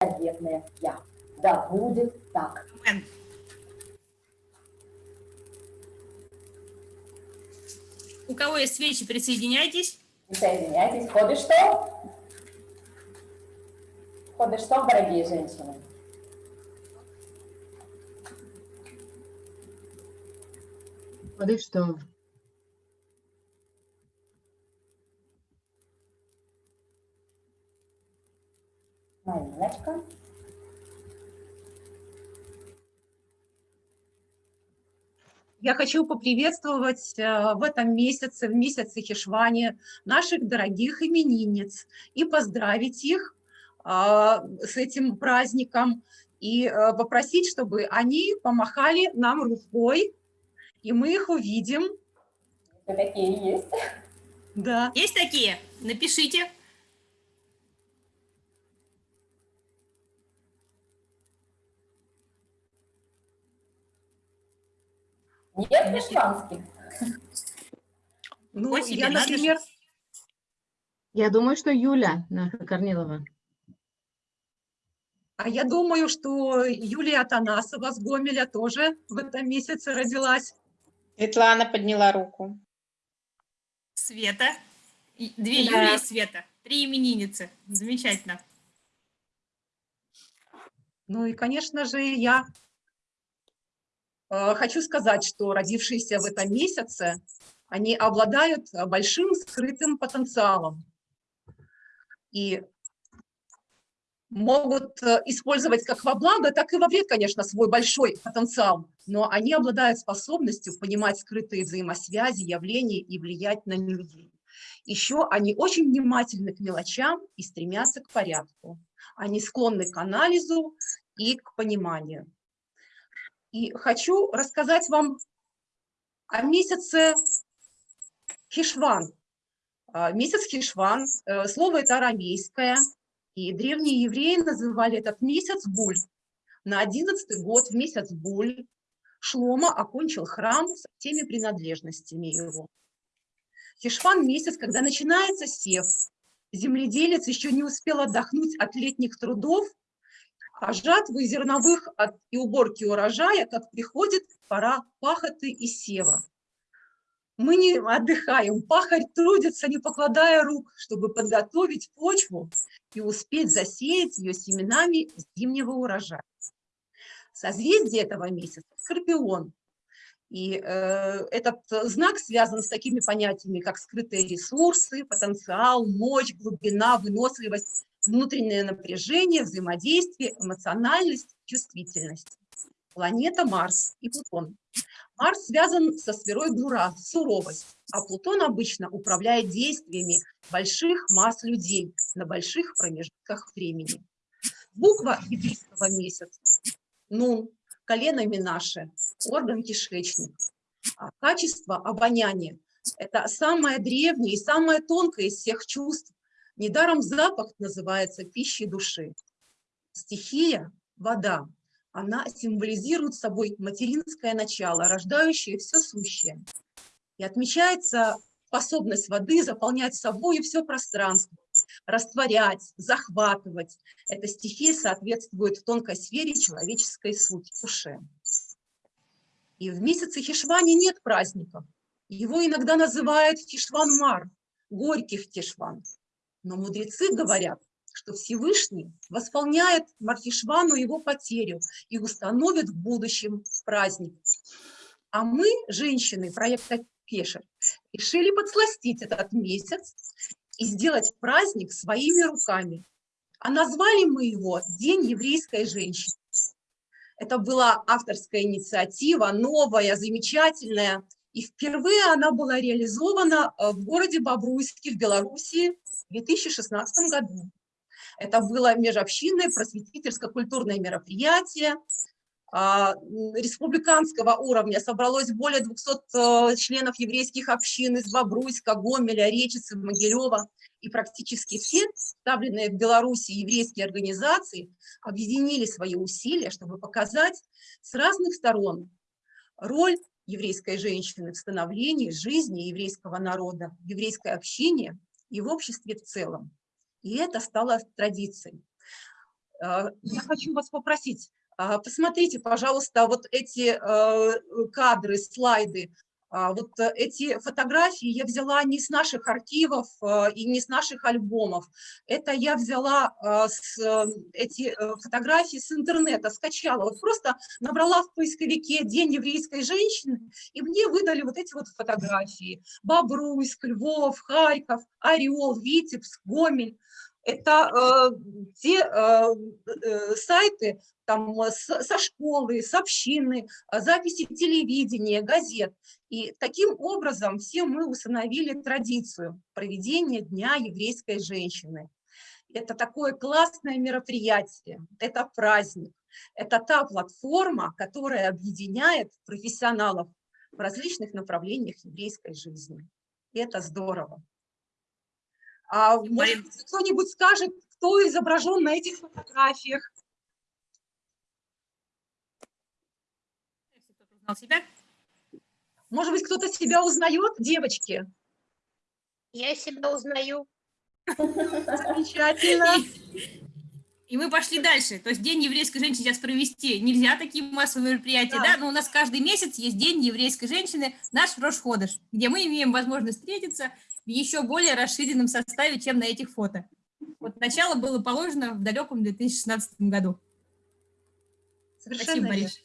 заветное «Я». Да будет так. У кого есть свечи, присоединяйтесь. Присоединяйтесь. Ходы что? Ходы что, дорогие женщины? Воды что? Мариночка. Я хочу поприветствовать э, в этом месяце, в месяце Хишвани, наших дорогих именинниц и поздравить их а, с этим праздником и э, попросить, чтобы они помахали нам рукой, и мы их увидим. Такие есть. Да. Есть такие? Напишите. Нет вишванских? Ну, себе я, надо например, Я думаю, что Юля наша Корнилова. а я думаю, что Юлия Атанасова с Гомеля тоже в этом месяце родилась. Светлана подняла руку. Света. Две Да. Юлии и Света. Три именинницы. Замечательно. Ну и, конечно же, я хочу сказать, что родившиеся в этом месяце, они обладают э, большим скрытым потенциалом и могут э, использовать как во благо, так и во вред, конечно, свой большой потенциал, но они обладают способностью понимать скрытые взаимосвязи, явления и влиять на людей. Еще они очень внимательны к мелочам и стремятся к порядку. Они склонны к анализу и к пониманию. И хочу рассказать вам о месяце Хишван. А, Месяц Хишван, э, слово это арамейское, и древние евреи называли этот месяц Буль. На одиннадцатый год, в месяц Буль, Шлома окончил храм со всеми принадлежностями его. Хишван – месяц, когда начинается сев. Земледелец еще не успел отдохнуть от летних трудов, а жатвы зерновых от, и уборки урожая, как приходит пора пахоты и сева. Мы не отдыхаем, пахарь трудится, не покладая рук, чтобы подготовить почву и успеть засеять ее семенами зимнего урожая. Созвездие этого месяца – Скорпион. И э, этот знак связан с такими понятиями, как скрытые ресурсы, потенциал, мощь, глубина, выносливость, внутреннее напряжение, взаимодействие, эмоциональность, чувствительность. Планета Марс и Плутон. Марс связан со сферой Бура, суровость, а Плутон обычно управляет действиями больших масс людей на больших промежутках времени. Буква еврейского месяца – Нун, колено Минаше, орган кишечник. А качество обоняния – это самое древнее и самое тонкое из всех чувств. Недаром запах называется пищей души. Стихия – вода. Она символизирует собой материнское начало, рождающее все сущее. И отмечается способность воды заполнять собой все пространство, растворять, захватывать. Эта стихия соответствует в тонкой сфере человеческой сути, душе. И в месяце Хишвани нет праздников. Его иногда называют Хишван-Мар, горьких Хишван. Но мудрецы говорят, что Всевышний восполняет Мархишвану его потерю и установит в будущем праздник. А мы, женщины проекта Кешер, решили подсластить этот месяц и сделать праздник своими руками. А назвали мы его «День еврейской женщины». Это была авторская инициатива, новая, замечательная. И впервые она была реализована э, в городе Бобруйске в Белоруссии в 2016 году. Это было межобщинное просветительско-культурное мероприятие а, республиканского уровня. Собралось более 200 э, членов еврейских общин из Бобруйска, Гомеля, Речицы, Могилева. И практически все представленные в Беларуси еврейские организации объединили свои усилия, чтобы показать с разных сторон роль еврейской женщины в становлении жизни еврейского народа, еврейской общине и в обществе в целом. И это стало традицией. Э, Я хочу вас попросить, а, посмотрите, пожалуйста, вот эти э, кадры, слайды. А, Вот э, эти фотографии я взяла не с наших архивов э, и не с наших альбомов. Это я взяла э, с, эти фотографии с интернета, скачала. Вот просто набрала в поисковике «День еврейской женщины», и мне выдали вот эти вот фотографии. Бобруйск, Львов, Харьков, Орел, Витебск, Гомель. Это э, те э, э, сайты там, э, с- со школы, с общины, э, записи телевидения, газет. И таким образом все мы установили традицию проведения Дня еврейской женщины. Это такое классное мероприятие, это праздник, это та платформа, которая объединяет профессионалов в различных направлениях еврейской жизни. И это здорово. А может, кто-нибудь скажет, кто изображен на этих фотографиях? Себя. Может быть, кто-то себя узнает, девочки? Я себя узнаю. Замечательно. И мы пошли дальше. То есть День еврейской женщины сейчас провести нельзя такие массовые мероприятия, Да. да, но у нас каждый месяц есть День еврейской женщины, наш Рошходыш, где мы имеем возможность встретиться в еще более расширенном составе, чем на этих фото. Вот начало было положено в далеком 2016 году. Спасибо, Совершенно верно. Мариш.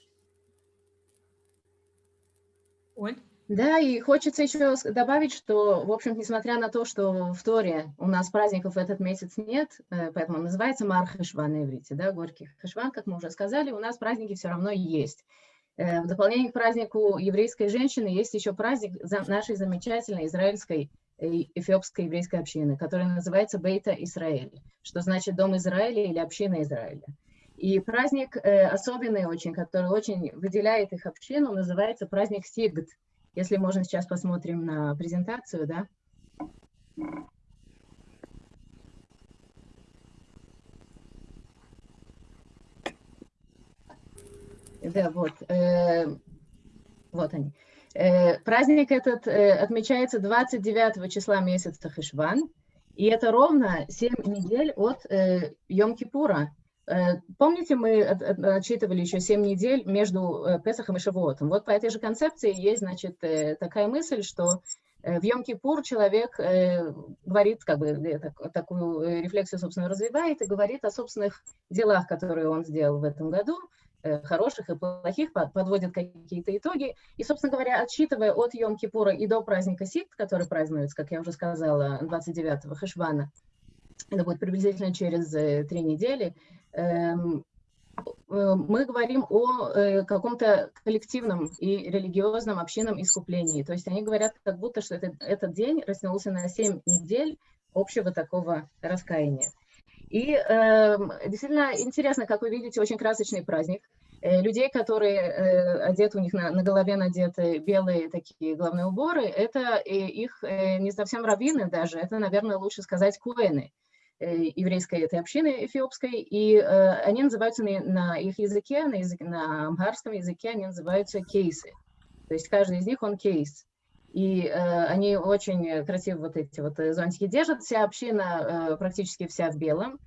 Оль? Да, и хочется еще добавить, что, в общем, несмотря на то, что в Торе у нас праздников в этот месяц нет, э, поэтому он называется Мар Хешван на иврите, да, Горький Хешван, как мы уже сказали, у нас праздники все равно есть. Э, В дополнение к празднику еврейской женщины есть еще праздник нашей замечательной израильской эфиопской еврейской общины, который называется Бейта Израиль, что значит Дом Израиля или Община Израиля. И праздник э, особенный очень, который очень выделяет их общину, называется праздник Сигд. Если можно, сейчас посмотрим на презентацию, да? Да, вот. э, вот они. Э, праздник этот э, отмечается 29 числа месяца Хишван, и это ровно 7 недель от э, Йом-Кипура. Помните, мы от- от- отчитывали еще 7 недель между Песахом и Шавуотом? Вот по этой же концепции есть, значит, такая мысль, что в Йом-Кипур человек говорит, как бы так- такую рефлексию, собственно, развивает и говорит о собственных делах, которые он сделал в этом году, хороших и плохих, под- подводит какие-то итоги. И, собственно говоря, отсчитывая от Йом-Кипура и до праздника Сикт, который празднуется, как я уже сказала, 29-го Хешвана, это будет приблизительно через э, три недели, эм, э, мы говорим о э, каком-то коллективном и религиозном общинном искуплении. То есть они говорят, как будто что это- этот день растянулся на 7 недель общего такого раскаяния. И эм, действительно интересно, как вы видите, очень красочный праздник. Э, людей, которые э, одеты, у них на, на голове надеты белые такие головные уборы, это э, их э, не совсем раввины даже, это, наверное, лучше сказать куэны э, еврейской этой общины эфиопской, и э, они называются на, на их языке, на, языке, на амхарском языке они называются кейсы. То есть каждый из них он кейс. И э, они очень красиво вот эти вот э, зонтики держат. Вся община э, практически вся в белом.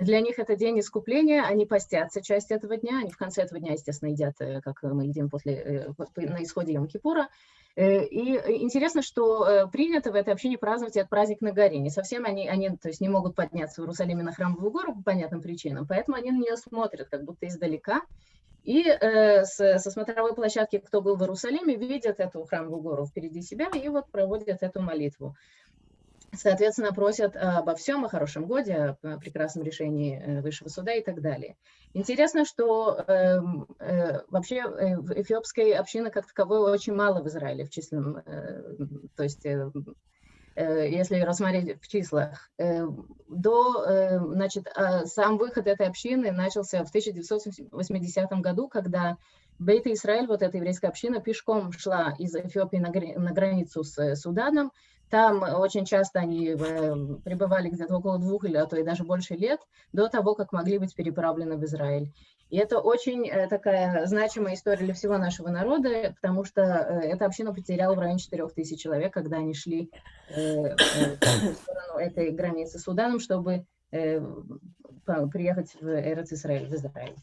Для них это день искупления, они постятся часть этого дня, они в конце этого дня, естественно, едят, э, как мы едим после, э, на исходе Йом-Кипура. Э, И интересно, что принято в этой общине праздновать этот праздник на горе. Не совсем они, они то есть не могут подняться в Иерусалиме на храмовую гору по понятным причинам, поэтому они на нее смотрят как будто издалека. И э, с- со смотровой площадки, кто был в Иерусалиме, видят эту храмовую гору впереди себя и вот проводят эту молитву. Соответственно, просят обо всем, о хорошем годе, о прекрасном решении э, высшего суда и так далее. Интересно, что эм, э, вообще э, эфиопской общины как таковой очень мало в Израиле в численном, э, то есть э, э, если рассмотреть в числах, э, до, э, значит, а сам выход этой общины начался в 1980 году, когда Бейт Израиль, вот эта еврейская община, пешком шла из Эфиопии на, границу с э, Суданом. Там очень часто они э, пребывали где-то около двух или а то и даже больше лет до того, как могли быть переправлены в Израиль. И это очень э, такая значимая история для всего нашего народа, потому что э, эта община потеряла в районе 4 тысяч человек, когда они шли в сторону этой границы с Суданом, чтобы приехать в Эрец Израиль, в Израиль.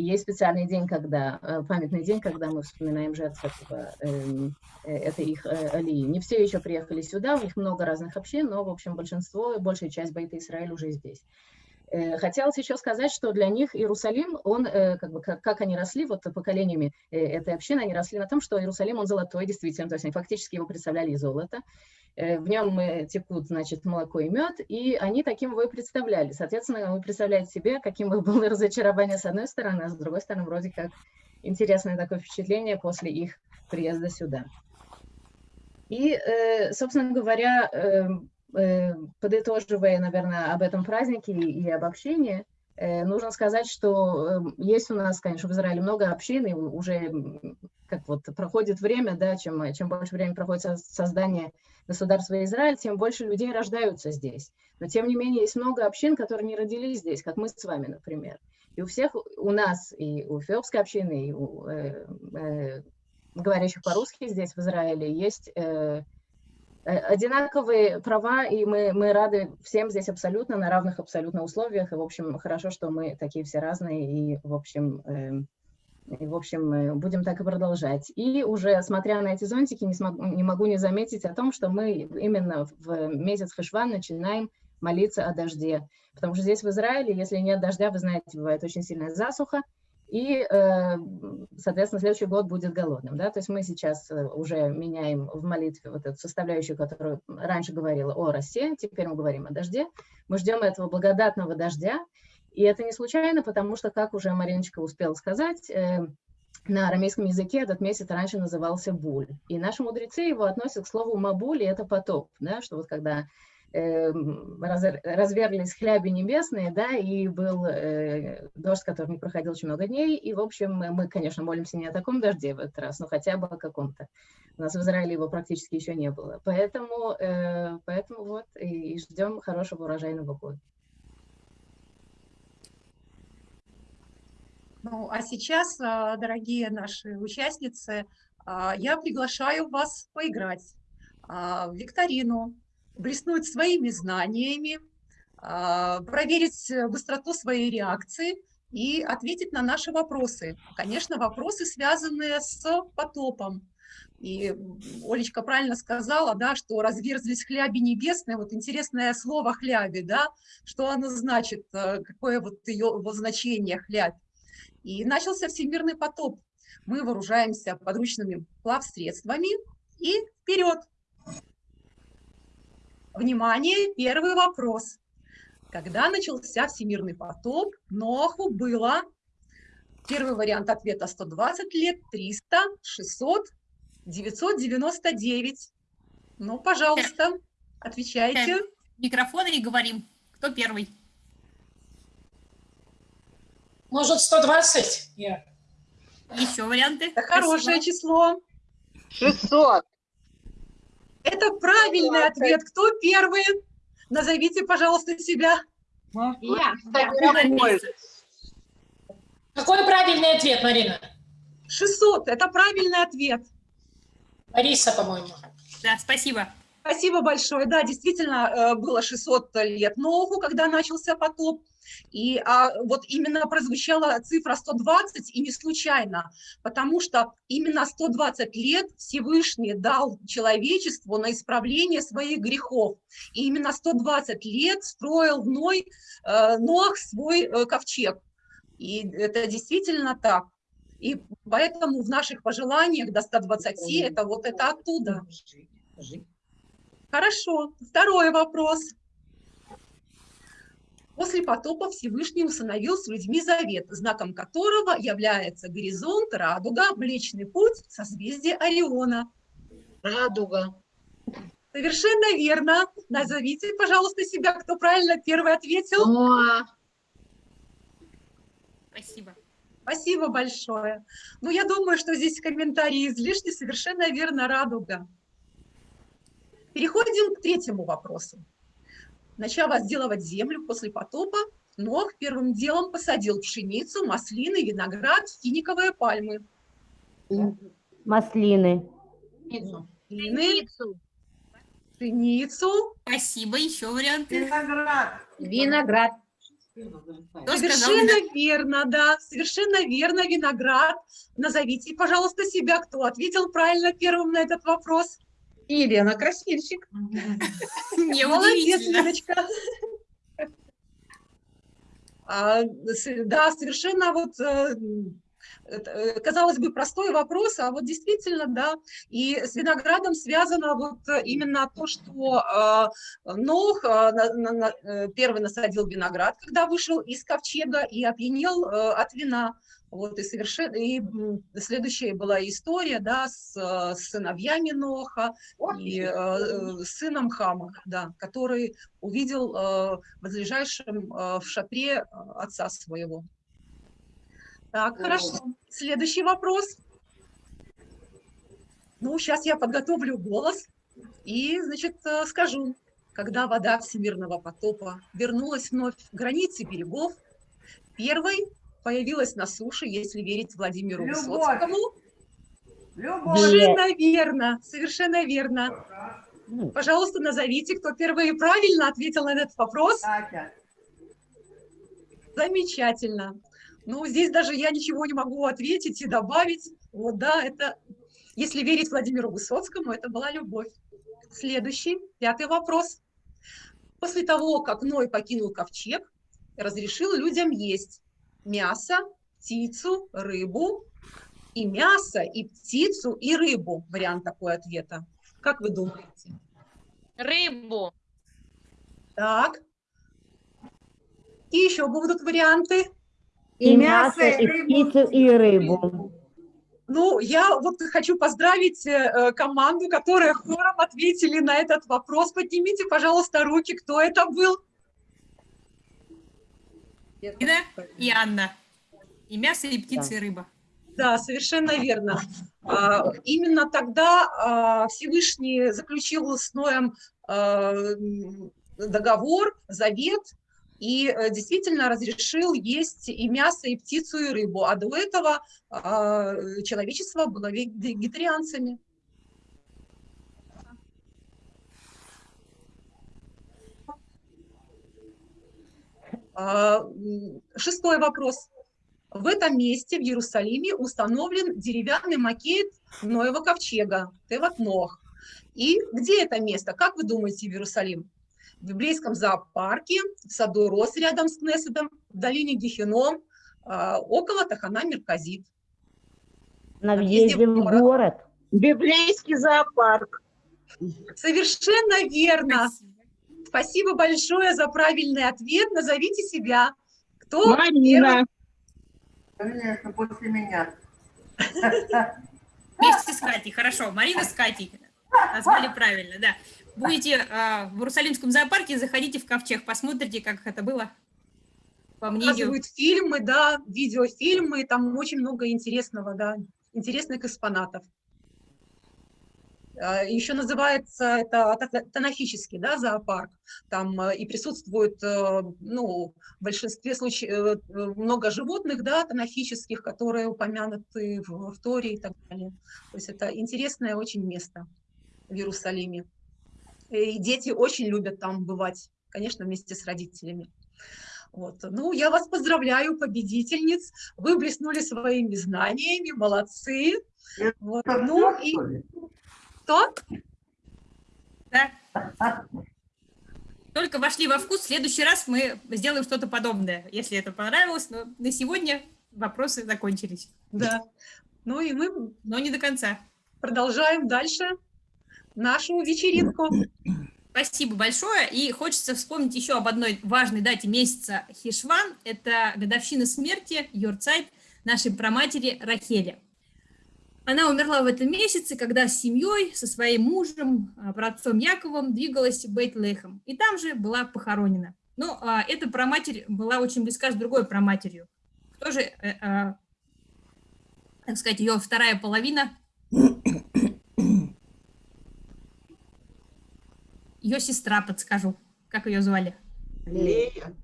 Есть специальный день, когда, э, памятный день, когда мы вспоминаем жертв этого, эм, э, этой их э, алии. Не все еще приехали сюда, у них много разных общин, но, в общем, большинство, большая часть Байта Израиль уже здесь. Э, Хотелось еще сказать, что для них Иерусалим, он, э, как бы, как, как они росли, вот поколениями э, этой общины, они росли на том, что Иерусалим, он золотой, действительно, то есть они фактически его представляли из золота. В нем текут, значит, молоко и мед, и они таким его и представляли. Соответственно, вы представляете себе, каким бы было разочарование с одной стороны, а с другой стороны, вроде как интересное такое впечатление после их приезда сюда. И, собственно говоря, э, э, подытоживая, наверное, об этом празднике и об общении, э, нужно сказать, что э, есть у нас, конечно, в Израиле много общин, и уже как вот проходит время, да, чем, чем больше времени проходит со- создание государства Израиль, тем больше людей рождаются здесь. Но, тем не менее, есть много общин, которые не родились здесь, как мы с вами, например. И у всех, у нас, и у эфиопской общины, и у э, э, говорящих по-русски здесь, в Израиле, есть э, э, одинаковые права, и мы, мы рады всем здесь абсолютно, на равных абсолютно условиях. И, в общем, хорошо, что мы такие все разные, и, в общем, эм, и, в общем, э, будем так и продолжать. И уже смотря на эти зонтики, не, смогу, не могу не заметить о том, что мы именно в месяц Хешван начинаем молиться о дожде. Потому что здесь в Израиле, если нет дождя, вы знаете, бывает очень сильная засуха, и, э, соответственно, следующий год будет голодным. Да? То есть мы сейчас э, уже меняем в молитве вот эту составляющую, которую раньше говорила о росе, теперь мы говорим о дожде. Мы ждем этого благодатного дождя, и это не случайно, потому что, как уже Мариночка успела сказать, э, на арамейском языке этот месяц раньше назывался Буль. И наши мудрецы его относят к слову Мабуль, и это потоп, да, что вот когда разверлись хляби небесные, да, и был э, дождь, который не проходил очень много дней, и, в общем, мы, конечно, молимся не о таком дожде в этот раз, но хотя бы о каком-то. У нас в Израиле его практически еще не было. Поэтому, э, поэтому вот, и, и ждем хорошего урожайного года. Ну, а сейчас, а, дорогие наши участницы, а, я приглашаю вас поиграть а, в викторину, блеснуть своими знаниями, а, проверить э, быстроту своей реакции и ответить на наши вопросы. Конечно, вопросы, связанные с потопом. И Олечка правильно сказала, да, что разверзлись хляби небесные. Вот интересное слово хляби, да, что оно значит, э, какое вот ее его значение хлябь. И начался всемирный потоп. Мы вооружаемся подручными плавсредствами и вперед. Внимание, первый вопрос. Когда начался всемирный потоп, Ноху было, первый вариант ответа 120 лет, 300, 600, 999. Ну, пожалуйста, отвечайте. Микрофон и говорим, кто первый. Может, 120? Я. Еще варианты? Это хорошее число. 600. Это правильный ответ. Кто первый? Назовите, пожалуйста, себя. Я. Какой правильный ответ, Марина? 600. Это правильный ответ. Лариса, по-моему. Да, спасибо. Спасибо большое. Да, действительно, э, было 600 лет Ноху, когда начался потоп. И а, вот именно прозвучала цифра 120, и не случайно, потому что именно 120 лет Всевышний дал человечеству на исправление своих грехов. И именно 120 лет строил Ной, э, Нох свой э, ковчег. И это действительно так. И поэтому в наших пожеланиях до 120 это вот это оттуда. Хорошо. Второй вопрос. После потопа Всевышний установил с людьми завет, знаком которого является горизонт, радуга, Млечный путь, созвездие Ориона. Радуга. Совершенно верно. Назовите, пожалуйста, себя, кто правильно первый ответил. Ноа. Спасибо. Спасибо большое. Ну, я думаю, что здесь комментарии излишни. Совершенно верно, радуга. Переходим к третьему вопросу. Начав возделывать землю после потопа, Нох первым делом посадил пшеницу, маслины, виноград, финиковые пальмы. Маслины. Маслины, пшеницу, Спасибо. Еще варианты? Виноград. Виноград. Кто сказал Совершенно верно, да, совершенно верно, виноград. Назовите, пожалуйста, себя, кто ответил правильно первым на этот вопрос. Елена Красильщик. Не Молодец. Леночка. А, Да, совершенно вот, э, э, казалось бы, простой вопрос, а вот действительно, да, и с виноградом связано вот именно то, что э, Нох э, первый насадил виноград, когда вышел из ковчега и опьянел от вина. Вот и совершенно и следующая была история, да, с, э, с сыновьями Ноха и э, э, сыном Хама, да, который увидел э, возлежащим э, в шатре э, отца своего. Так, хорошо. Следующий вопрос. Ну, сейчас я подготовлю голос и, значит, э, скажу. Когда вода всемирного потопа вернулась вновь к границе берегов, первой появилась на суше, если верить Владимиру Любовь. Высоцкому. Любовь. Совершенно верно, совершенно верно. Пожалуйста, назовите, кто первый правильно ответил на этот вопрос. Катя. Замечательно. Ну, здесь даже я ничего не могу ответить и добавить. Вот да, это, если верить Владимиру Высоцкому, это была любовь. Следующий, пятый вопрос. После того, как Ной покинул ковчег, разрешил людям есть мясо, птицу, рыбу, и мясо, и птицу, и рыбу. Вариант такой ответа. Как вы думаете? Рыбу. Так. И еще будут варианты. И мясо, и рыбу. птицу, и рыбу. Ну, я вот хочу поздравить э, э, команду, которая хором ответили на этот вопрос. Поднимите, пожалуйста, руки, кто это был. Ина и Анна. И мясо, и птица, и рыба. Да, совершенно верно. А, Именно тогда а, Всевышний заключил с Ноем а, договор, завет, и э, действительно разрешил есть и мясо, и птицу, и рыбу. А до этого человечество было ве- вегетарианцами. Шестой вопрос. В этом месте, в Иерусалиме, установлен деревянный макет Ноева ковчега, Теват Нох. И где это место? Как вы думаете, в Иерусалим? В библейском зоопарке, в саду Рос рядом с Кнессетом, в долине Гехеном, а, около Тахана Мерказит. На въезде в город. город. Библейский зоопарк. Совершенно верно. Спасибо. Большое за правильный ответ. Назовите себя. Кто Марина. Конечно, после меня. Вместе с Катей, хорошо. Марина с Катей. Назвали правильно, да. Будете а, в Иерусалимском зоопарке, заходите в ковчег, посмотрите, как это было. По мнению. показывают фильмы, да, видеофильмы, там очень много интересного, да, интересных экспонатов. А, Еще называется это та- танафический, да, зоопарк. Там э, и присутствует, э, ну, в большинстве случаев э, много животных, да, танафических, которые упомянуты в, в Торе и так далее. То есть это интересное очень место в Иерусалиме. И дети очень любят там бывать, конечно, вместе с родителями. Вот. Ну, я вас поздравляю, победительниц. Вы блеснули своими знаниями, молодцы. Вот. Ну и что? Да. Только вошли во вкус, в следующий раз мы сделаем что-то подобное, если это понравилось. Но на сегодня вопросы закончились, Да. Ну и мы но не до конца. продолжаем дальше нашу вечеринку. Спасибо большое. И хочется вспомнить еще об одной важной дате месяца Хишван. Это годовщина смерти, Йорцайт, нашей праматери Рахели. Она умерла в этом месяце, когда с семьей, со своим мужем, а, праотцом Яковом двигалась в Бейт-Лехем. И там же была похоронена. Но а, эта праматерь была очень близка с другой праматерью. Кто же, э, а, так сказать, ее вторая половина? Ее сестра, подскажу. Как ее звали? Лея.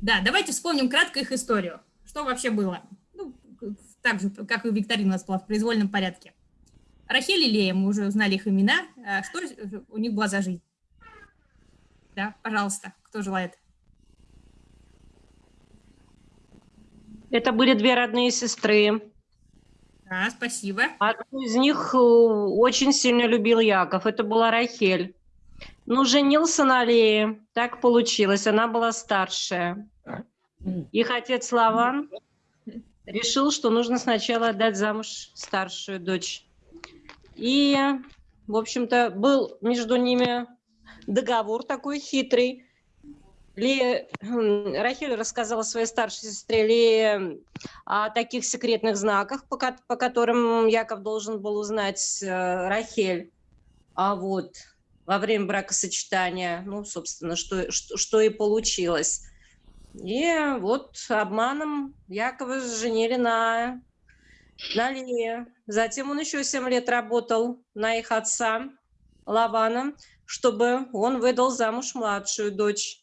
Да, давайте вспомним кратко их историю. Что вообще было? так же, как и викторина у нас была в произвольном порядке. Рахель и Лея, мы уже узнали их имена. А, что э, у них была за жизнь? Да, пожалуйста, кто желает? Это были две родные сестры. Да, спасибо. Одну из них э, очень сильно любил Яков, это была Рахель. Ну, женился на Лее, так получилось, она была старшая. Их отец Лаван решил, что нужно сначала отдать замуж старшую дочь. И, в общем-то, был между ними договор такой хитрый. Хм, Рахиль рассказала своей старшей сестре Лее о таких секретных знаках, по, по которым Яков должен был узнать э, Рахель. А вот во время бракосочетания, ну, собственно, что, что, что и получилось. И вот обманом Якова женили на, на Лее. Затем он еще 7 лет работал на их отца Лавана, чтобы он выдал замуж младшую дочь.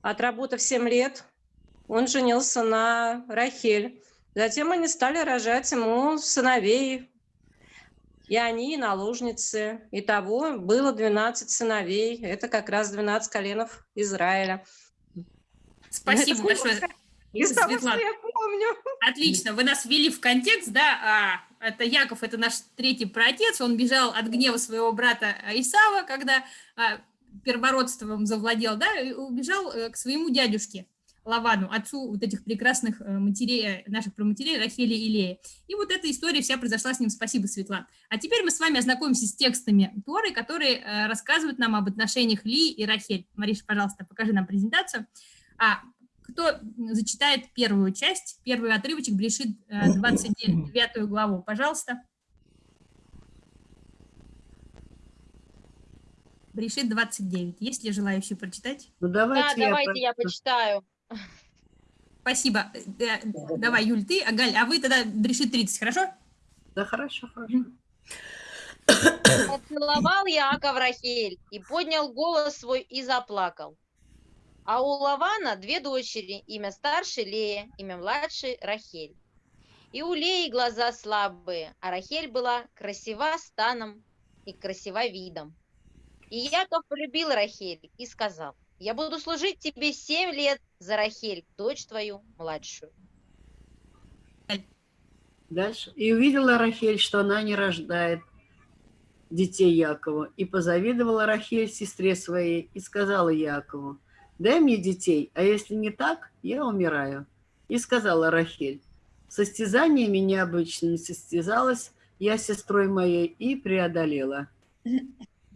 Отработав 7 лет, он женился на Рахель. Затем они стали рожать ему сыновей. И они, и наложницы. Итого было 12 сыновей. Это как раз 12 коленов Израиля. Спасибо Это большое. Из того, что Светлана. я помню. Отлично, вы нас ввели в контекст, да, а, это Яков, это наш третий праотец, он бежал от гнева своего брата а, Исава, когда а, первородством завладел, да, и убежал э, к своему дядюшке Лавану, отцу вот этих прекрасных э, матерей, э, наших проматерей Рахели и Леи. И вот эта история вся произошла с ним, спасибо, Светлана. А теперь мы с вами ознакомимся с текстами Торы, которые рассказывают нам об отношениях Ли и Рахель. Мариша, пожалуйста, покажи нам презентацию. А, кто зачитает первую часть, первый отрывочек, Брешит 29 главу, пожалуйста. Брешит 29. Есть ли желающие прочитать? Ну, Да, давайте я давайте я прочту. почитаю. Спасибо. Э, э, Давай, Юль, ты, а Галь, а вы тогда Брешит 30, хорошо? Да, хорошо, хорошо. Поцеловал Яаков Рахель и поднял голос свой и заплакал. А у Лавана две дочери, имя старшей Лея, имя младшей Рахель. И у Леи глаза слабые, а Рахель была красива станом и красива видом. И Яков полюбил Рахель и сказал, я буду служить тебе семь лет за Рахель, дочь твою младшую. Дальше. И увидела Рахель, что она не рождает детей Якову. И позавидовала Рахель сестре своей и сказала Якову, дай мне детей, а если не так, я умираю. И сказала Рахель, состязаниями необычно не состязалась я с сестрой моей и преодолела.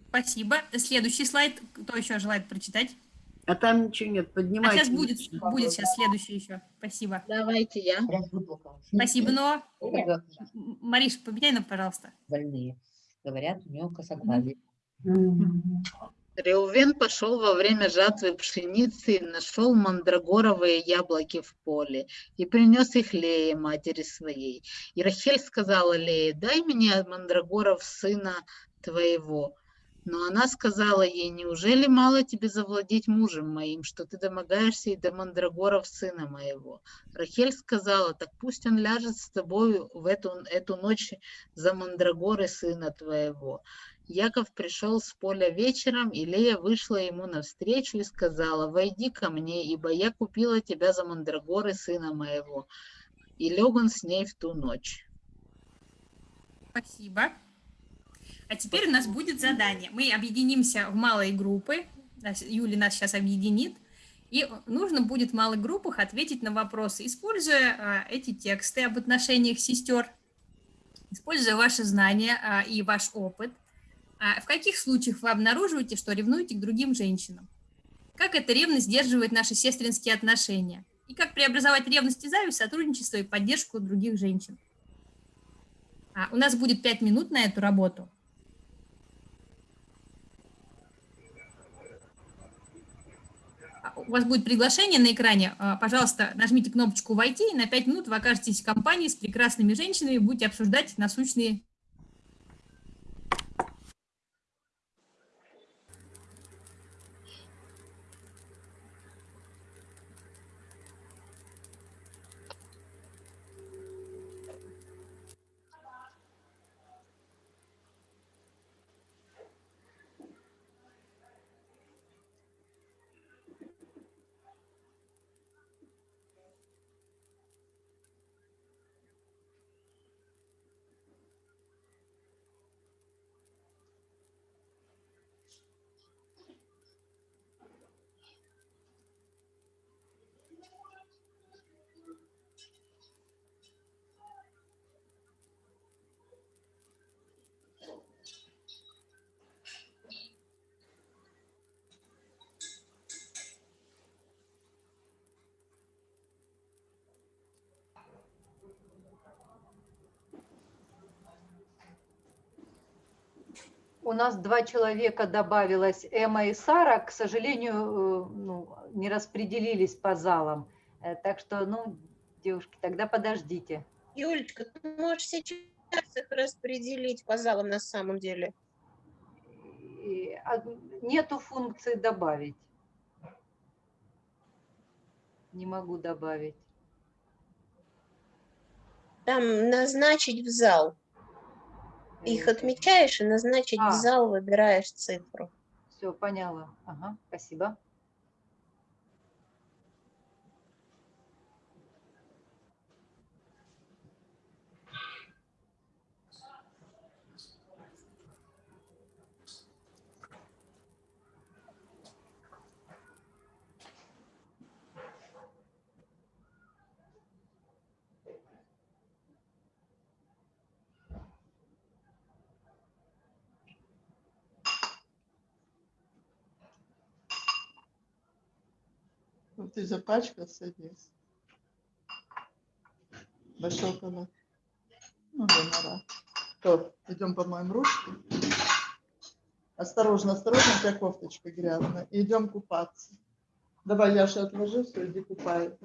Спасибо. Следующий слайд. Кто еще желает прочитать? А там ничего нет, А поднимайте. сейчас будет, будет сейчас следующий еще. Спасибо. Давайте я. Спасибо, но... Мариш, поменяй нам, пожалуйста. больные. Говорят, у него косоглазие. Реувен пошел во время жатвы пшеницы и нашел мандрагоровые яблоки в поле и принес их Лее, матери своей. И Рахель сказала Лее, дай мне мандрагоров сына твоего. Но она сказала ей, неужели мало тебе завладеть мужем моим, что ты домогаешься и до мандрагоров сына моего? Рахель сказала, так пусть он ляжет с тобою в эту, эту ночь за мандрагоры сына твоего. Яков пришел с поля вечером, и Лея вышла ему навстречу и сказала, «Войди ко мне, ибо я купила тебя за мандрагоры сына моего». И лег он с ней в ту ночь. Спасибо. А теперь у нас будет задание. Мы объединимся в малые группы. Юля нас сейчас объединит. И нужно будет в малых группах ответить на вопросы, используя а, эти тексты об отношениях сестер, используя ваши знания а, и ваш опыт. А, в каких случаях вы обнаруживаете, что ревнуете к другим женщинам? Как эта ревность сдерживает наши сестринские отношения? И как преобразовать ревность и зависть, сотрудничество и поддержку других женщин? А, у нас будет пять минут на эту работу. А, У вас будет приглашение на экране. А, Пожалуйста, нажмите кнопочку «Войти», и на 5 минут вы окажетесь в компании с прекрасными женщинами и будете обсуждать насущные У нас два человека добавилось, Эмма и Сара, к сожалению, э, ну, не распределились по залам. Э, Так что, ну, девушки, тогда подождите. Юлечка, ты можешь сейчас их распределить по залам на самом деле. А, Нету функции добавить. Не могу добавить. Там назначить в зал. Их отмечаешь и назначить А. в зал выбираешь цифру. Все, поняла. Ага, спасибо. Ну, ты запачкался здесь. Большой канал. Ну, гонора. То, идем помоем ручки. Осторожно, осторожно, у тебя кофточка грязная. Идем купаться. Давай, Яша, отложи все, иди купай.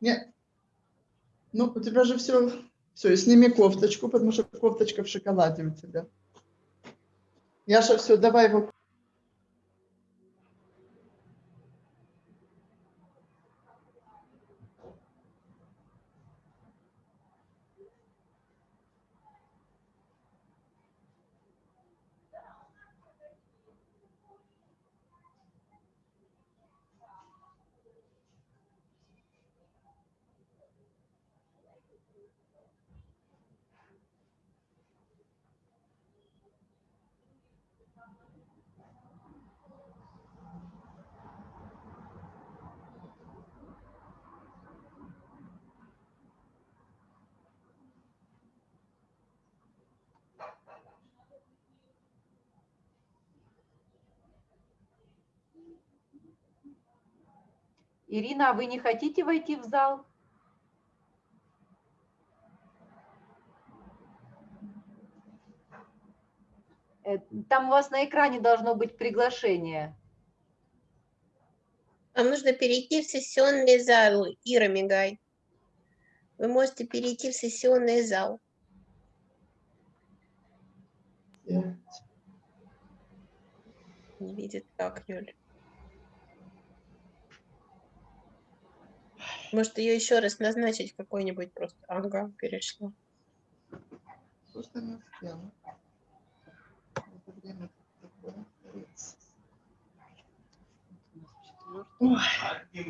Нет. Ну, у тебя же все. Все, и сними кофточку, потому что кофточка в шоколаде у тебя. Яша, все, давай его. Ирина, а вы не хотите войти в зал? Э, Там у вас на экране должно быть приглашение. Вам нужно перейти в сессионный зал, Ира Мигай. Вы можете перейти в сессионный зал. Не видит как, Юль. Может, ее еще раз назначить какой-нибудь просто. Ага, перешла. Просто не успела. В это время такое творится.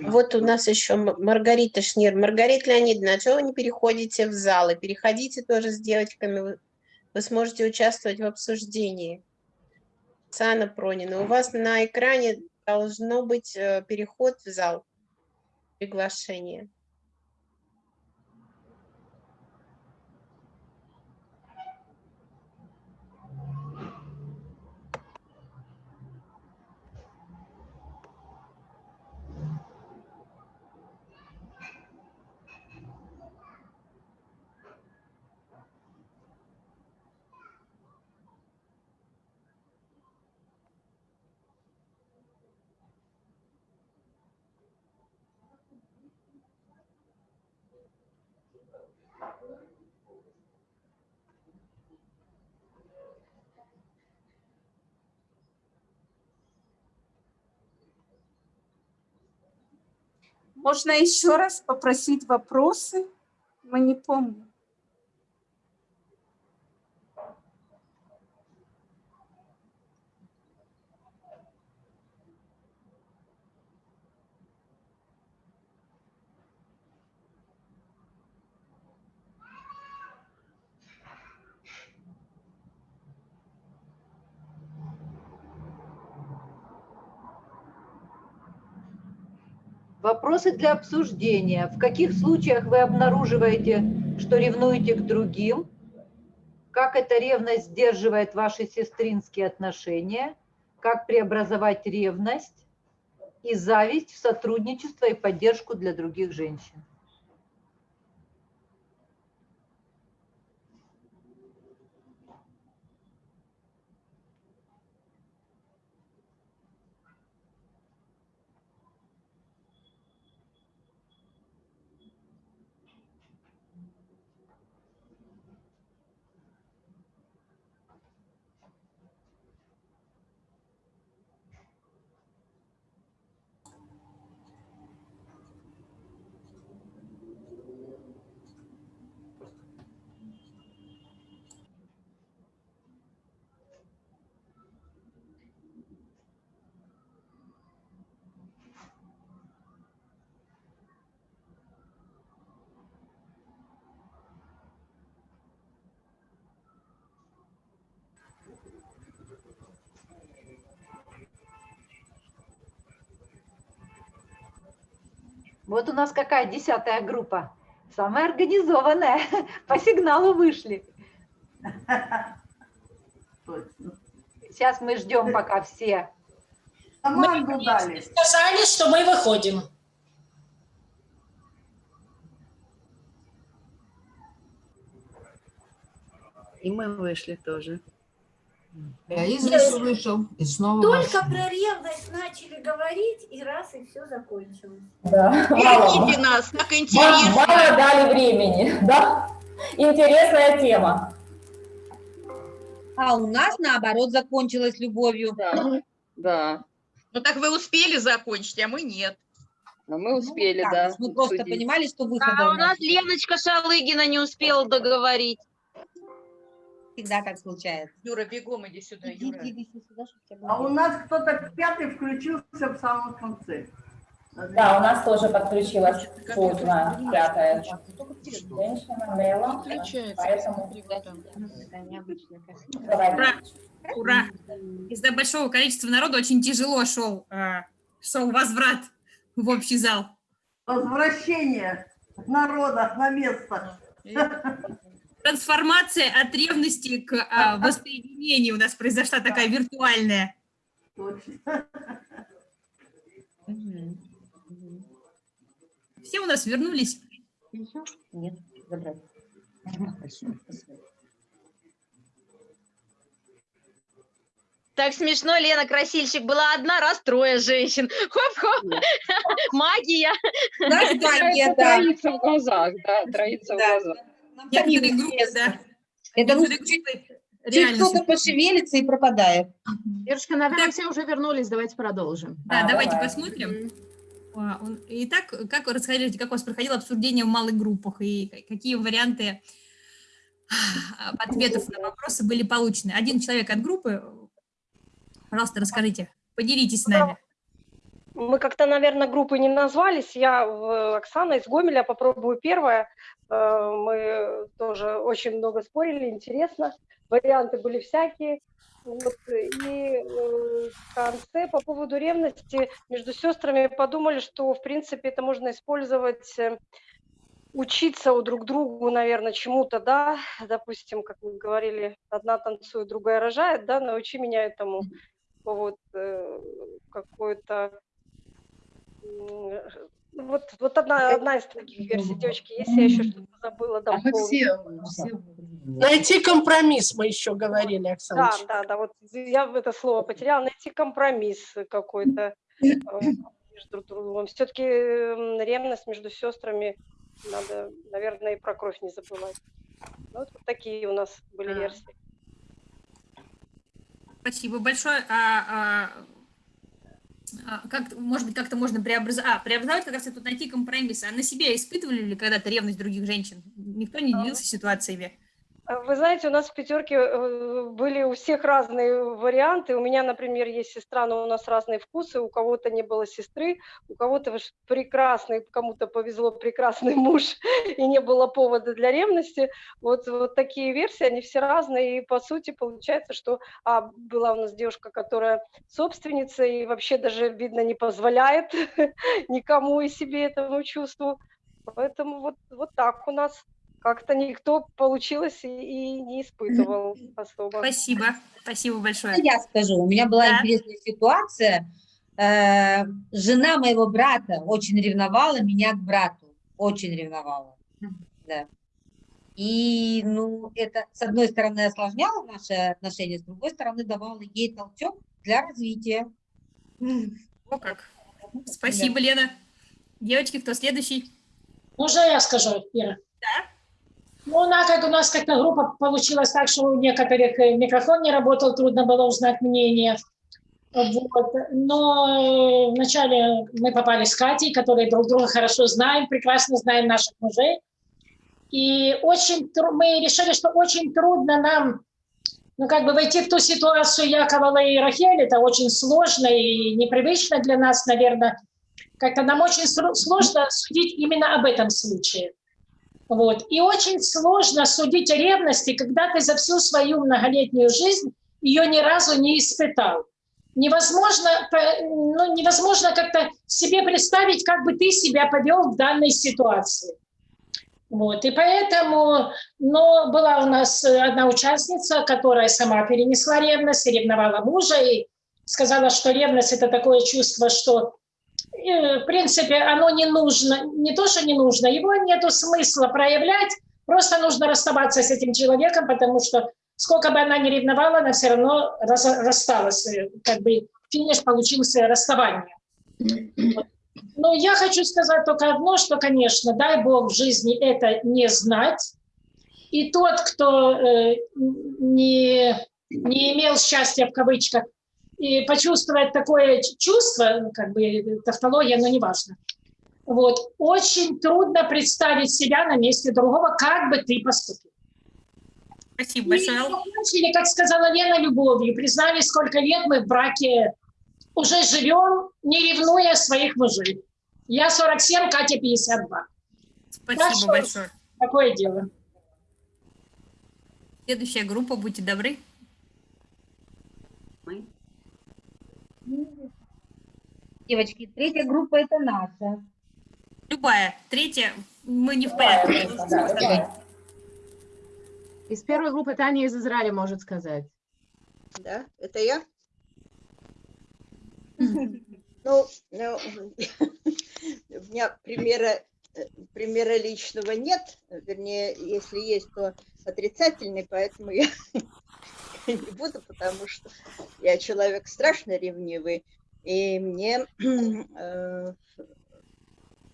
Вот у нас еще Маргарита Шнир. Маргарита Леонидовна, а чего вы не переходите в зал? И переходите тоже с девочками. Вы, вы сможете участвовать в обсуждении. Цана Пронина, у вас на экране должно быть э, переход в зал. Приглашение. Можно еще раз попросить вопросы? Мы не помним. Вопросы для обсуждения. В каких случаях вы обнаруживаете, что ревнуете к другим? Как эта ревность сдерживает ваши сестринские отношения? Как преобразовать ревность и зависть в сотрудничество и поддержку для других женщин? Вот у нас какая десятая группа? Самая организованная. По сигналу вышли. Сейчас мы ждем, пока все. Команду дали. Сказали, что мы выходим. И мы вышли тоже. Я из лесу вышел и снова Только вошел. про ревность начали говорить, и раз, и все закончилось. Да. Берегите нас, так интересно. мало дали времени, да? Интересная тема. А у нас, наоборот, закончилось любовью. Да, да. Ну так вы успели закончить, а мы нет. Но мы успели, Так, да. Мы просто обсудить. понимали, что выхода А у у нас Леночка Шалыгина не успела договорить. Всегда так случается. Юра, бегом иди сюда, Юра. А у нас кто-то пятый включился в самом конце. Да, у нас тоже подключилась поздно пятая женщина, Нелла. Поэтому давайте. Ура! Ура! Из-за большого количества народа очень тяжело шел, а, шел возврат в общий зал. Возвращение народа на место. Трансформация от ревности к а, воссоединению у нас произошла такая виртуальная. Точно. Все у нас вернулись. Нет. Так смешно, Лена Красильщик. Была одна, раз трое женщин. Хоп-хоп. Магия. Знаешь, магия, да. Троится в глазах, да, троится в Да. Глазах. Некоторые группы, да. Это ну, Некоторые чуть, кто-то пошевелится и пропадает. Девушка, наверное, все уже вернулись, давайте продолжим. Да, А, давайте давай. посмотрим. Итак, как вы расскажите, как у вас проходило обсуждение в малых группах и ка- какие варианты а, ответов на вопросы были получены? Один человек от группы, пожалуйста, расскажите, поделитесь с нами. Мы как-то, наверное, группы не назвались. Я, в- Оксана из Гомеля, попробую первое. Э, Мы тоже очень много спорили, интересно. Варианты были всякие. Вот, и э, в конце по поводу ревности между сестрами подумали, что, в принципе, это можно использовать, э, учиться у друг другу, наверное, чему-то, да, допустим, как мы говорили, одна танцует, другая рожает, да, научи меня этому, вот, э, какой-то М, Вот, вот одна, одна из таких версий, девочки, если я еще что-то забыла, А дополнить. Найти компромисс, мы еще говорили, Оксана. Да, да, да, вот я в это слово потеряла, найти компромисс какой-то э, между друг другом. Все-таки ревность между сестрами, надо, наверное, и про кровь не забывать. Ну, вот такие у нас были версии. Спасибо большое. А, а, как, может быть, как-то можно преобразовать, а, преобразовать, как раз это найти компромисс. А на себе испытывали ли когда-то ревность других женщин? Никто не делился ситуациями? А Вы знаете, у нас в пятерке э, были у всех разные варианты. У меня, например, есть сестра, но у нас разные вкусы. У кого-то не было сестры, у кого-то прекрасный, кому-то повезло прекрасный муж, и не было повода для ревности. Вот, вот такие версии, они все разные. И по сути получается, что а, была у нас девушка, которая собственница и вообще даже, видно, не позволяет никому и себе этому чувству. Поэтому вот, вот так у нас. Как-то никто получилось и, и не испытывал особо. Спасибо, спасибо большое. Я скажу, у меня была Да. интересная ситуация. Э, Жена моего брата очень ревновала меня к брату, очень ревновала. Да. И, ну, это, с одной стороны, осложняло наши отношения, с другой стороны, давало ей толчок для развития. О как. Спасибо, Лена. Девочки, кто следующий? Можно я скажу, Ира? Да. Ну, она, как у нас как-то группа получилась так, что у некоторых э, микрофон не работал, трудно было узнать мнение. Вот. Но э, вначале мы попали с Катей, которые друг друга хорошо знаем, прекрасно знаем наших мужей. И очень мы решили, что очень трудно нам ну, как бы войти в ту ситуацию Якова и Рахель. Это очень сложно и непривычно для нас, наверное. Как-то нам очень сложно судить именно об этом случае. Вот. И очень сложно судить о ревности, когда ты за всю свою многолетнюю жизнь ее ни разу не испытал. Невозможно, ну, невозможно как-то себе представить, как бы ты себя повел в данной ситуации. Вот, и поэтому, но была у нас одна участница, которая сама перенесла ревность, ревновала мужа, и сказала, что ревность – это такое чувство, что в принципе, оно не нужно, не то, что не нужно, его нету смысла проявлять, просто нужно расставаться с этим человеком, потому что сколько бы она ни ревновала, она все равно раз- рассталась, э, как бы финиш получился расставание. Но я хочу сказать только одно, что, конечно, дай Бог в жизни это не знать, и тот, кто э, не, не имел счастья в кавычках, и почувствовать такое чувство, ну, как бы тавтология, но неважно. Вот. Очень трудно представить себя на месте другого, как бы ты поступил. Спасибо большое. закончили, как сказала Лена, любовью. Признали, сколько лет мы в браке уже живем, не ревнуя своих мужей. Я 47, Катя 52. Спасибо Так что большое. Такое дело. Следующая группа, будьте добры. Девочки, третья группа это наша. Любая. Третья. Мы не в порядке. Из первой группы Таня из Израиля может сказать. Да, это я? Ну, ну, у меня примера, примера личного нет, вернее, если есть, то отрицательный, поэтому я не буду, потому что я человек страшно ревнивый, и мне, э,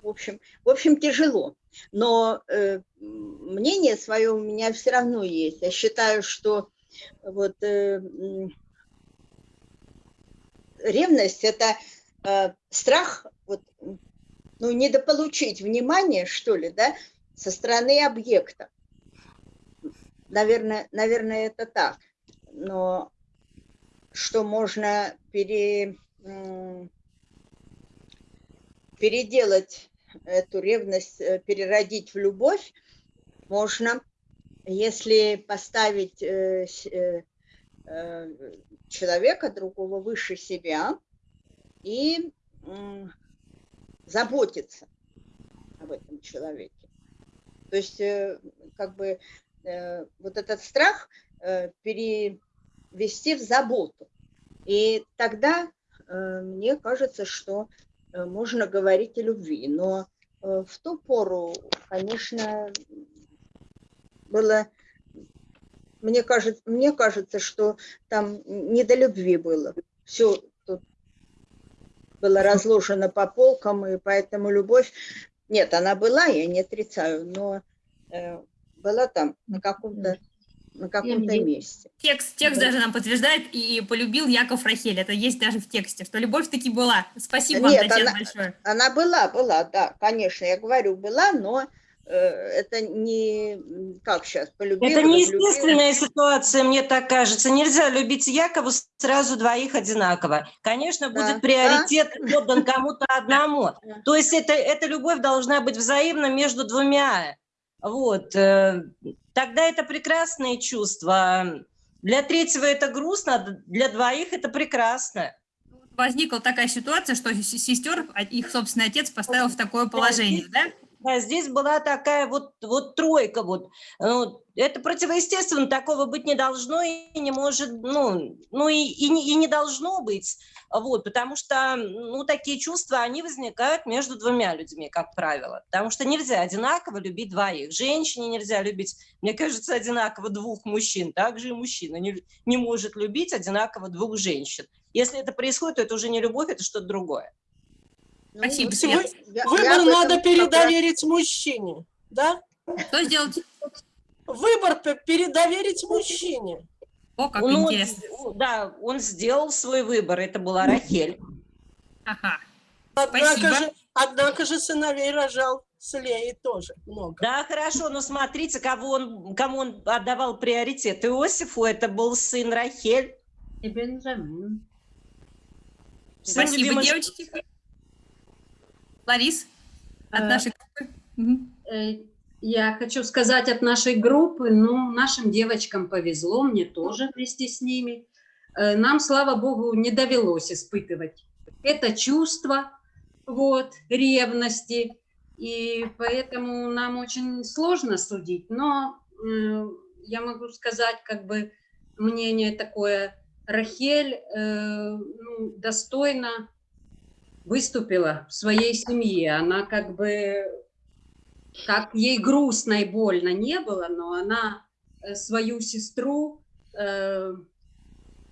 в общем, в общем, тяжело. Но э, мнение свое у меня все равно есть. Я считаю, что вот э, ревность это страх вот, ну, недополучить внимание, что ли, да, со стороны объекта. Наверное, наверное, это так. Но что можно пере, переделать эту ревность, э, переродить в любовь, можно, если поставить э, э, человека другого выше себя и заботиться об этом человеке. То есть, как бы, вот этот страх перевести в заботу. И тогда мне кажется, что э, можно говорить о любви. Но э, в ту пору, конечно, было, мне кажется, мне кажется, что там не до любви было. Все тут было разложено по полкам, и поэтому любовь, нет, она была, я не отрицаю, но э, была там на каком-то на каком-то месте. Текст, текст Да. даже нам подтверждает, и полюбил Яков Рахель. Это есть даже в тексте, что любовь таки была. Спасибо вам, Нет, Татьяна, она- большое. Она была, была, да, конечно, я говорю, была, но э, это не, как сейчас, полюбила, Это возлюбила. неестественная ситуация, мне так кажется. Нельзя любить Якова сразу двоих одинаково. Конечно, Да, будет приоритет отдан кому-то одному. То есть это, эта любовь должна быть взаимна между двумя. Вот. Тогда это прекрасное чувство. Для третьего это грустно, для двоих это прекрасно. Возникла такая ситуация, что сестер а, их собственный отец поставил в такое положение, да? Да, здесь была такая вот, вот тройка. Вот. Ну, это противоестественно, такого быть не должно и не может, ну, ну и, и, не, и не должно быть. Вот, потому что ну, такие чувства, они возникают между двумя людьми, как правило. Потому что нельзя одинаково любить двоих. Женщине нельзя любить, мне кажется, одинаково двух мужчин. Также и мужчина не, не может любить одинаково двух женщин. Если это происходит, то это уже не любовь, это что-то другое. Спасибо, Вы- Свет. Выбор надо передоверить мужчине, да? Что сделать? Выбор передоверить мужчине. О, как Ну, интересно. он- да, он сделал свой выбор, это была Рахель. Ага. Однако Спасибо. же, однако же сыновей рожал с Леей тоже много. Да, хорошо, но смотрите, кого он, кому он отдавал приоритет. Иосифу это был сын Рахель. И Бенджамин. Сын Спасибо, любимой девочки. Ларис, от Э, нашей группы. Мгм. Я хочу сказать от нашей группы, ну, нашим девочкам повезло, мне тоже вместе с ними. Э, Нам, слава богу, не довелось испытывать это чувство, вот, ревности, и поэтому нам очень сложно судить, но э, я могу сказать, как бы, мнение такое, Рахель э, ну, достойно выступила в своей семье. Она как бы, как ей грустно и больно не было, но она э, свою сестру э,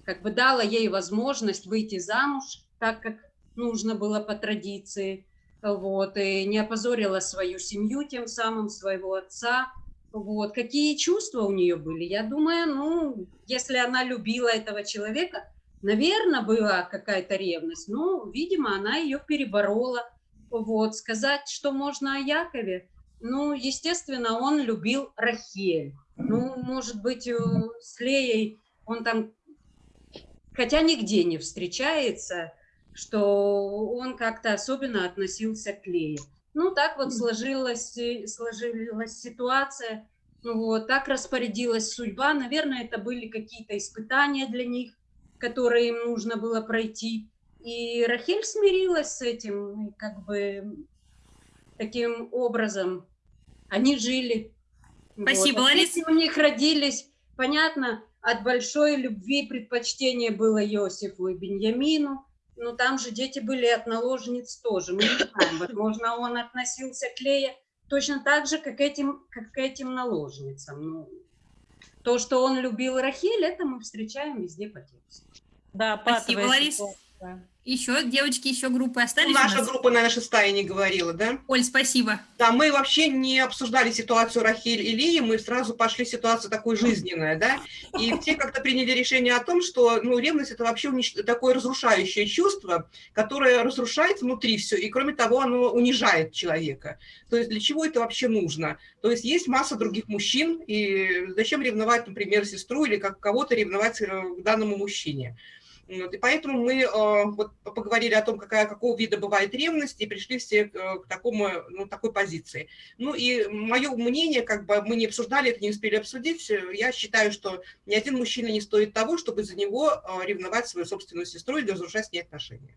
как бы дала ей возможность выйти замуж, так как нужно было по традиции, вот, и не опозорила свою семью, тем самым своего отца, вот. Какие чувства у нее были? Я думаю, ну, если она любила этого человека, наверное, была какая-то ревность, но, видимо, она ее переборола. Вот. Сказать, что можно о Якове, ну, естественно, он любил Рахель. Ну, может быть, э, с Леей он там, хотя нигде не встречается, что он как-то особенно относился к Лее. Ну, так вот сложилась, э, сложилась ситуация, ну вот, так распорядилась судьба. Наверное, это были какие-то испытания для них, которые им нужно было пройти. И Рахель смирилась с этим, как бы таким образом они жили. Спасибо, а Лариса. дети у них родились, понятно, от большой любви предпочтение было Иосифу и Беньямину, но там же дети были от наложниц тоже. Мы не знаем, возможно, он относился к Лее точно так же, как, этим, как к этим наложницам. Ну, то, что он любил Рахель, это мы встречаем везде по тексту. Да, Спасибо, патовая Ситуация. Еще, девочки, еще группы остались у Наша группа, наверное, шестая не говорила, да? Оль, спасибо. Да, мы вообще не обсуждали ситуацию Рахиль и Лии, мы сразу пошли в ситуацию такой жизненная, да, и все как-то приняли решение о том, что, ну, ревность – это вообще такое разрушающее чувство, которое разрушает внутри все, и кроме того, оно унижает человека. То есть для чего это вообще нужно? То есть есть масса других мужчин, и зачем ревновать, например, сестру или как кого-то ревновать э, к данному мужчине? Вот, и поэтому мы э, вот, поговорили о том, какая, какого вида бывает ревность, и пришли все к, э, к такому, ну, такой позиции. Ну и мое мнение, как бы мы не обсуждали это, не успели обсудить, э, я считаю, что ни один мужчина не стоит того, чтобы за него э, ревновать свою собственную сестру или разрушать с ней отношения.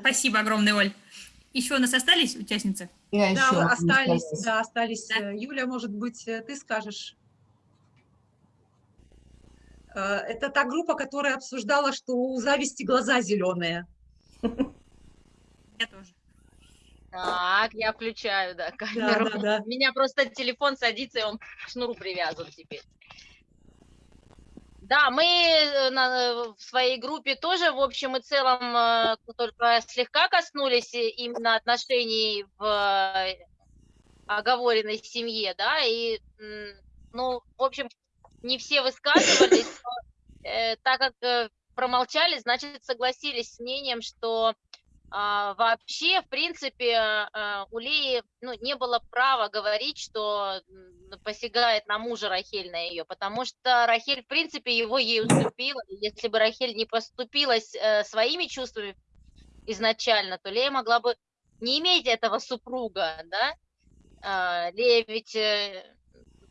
Спасибо огромное, Оль. Еще у нас остались участницы? Да, остались, да, остались. Э, Юля, может быть, ты скажешь? Э, Это та группа, которая обсуждала, что у зависти глаза зеленые. Я тоже. Так, я включаю, да, камеру. да, да. У меня просто телефон садится, и он к шнуру привязан теперь. Да, мы э, на- в своей группе тоже, в общем и целом, э, только слегка коснулись э, именно отношений в э, оговоренной семье, да, и, ну, в общем, не все высказывались, но, э, так как э, промолчали, значит, согласились с мнением, что а, вообще, в принципе, а, у Леи ну, не было права говорить, что посягает на мужа Рахель, на ее, потому что Рахель, в принципе, его ей уступила. Если бы Рахель не поступилась э, своими чувствами изначально, то Лея могла бы не иметь этого супруга, да? А, Лея ведь э,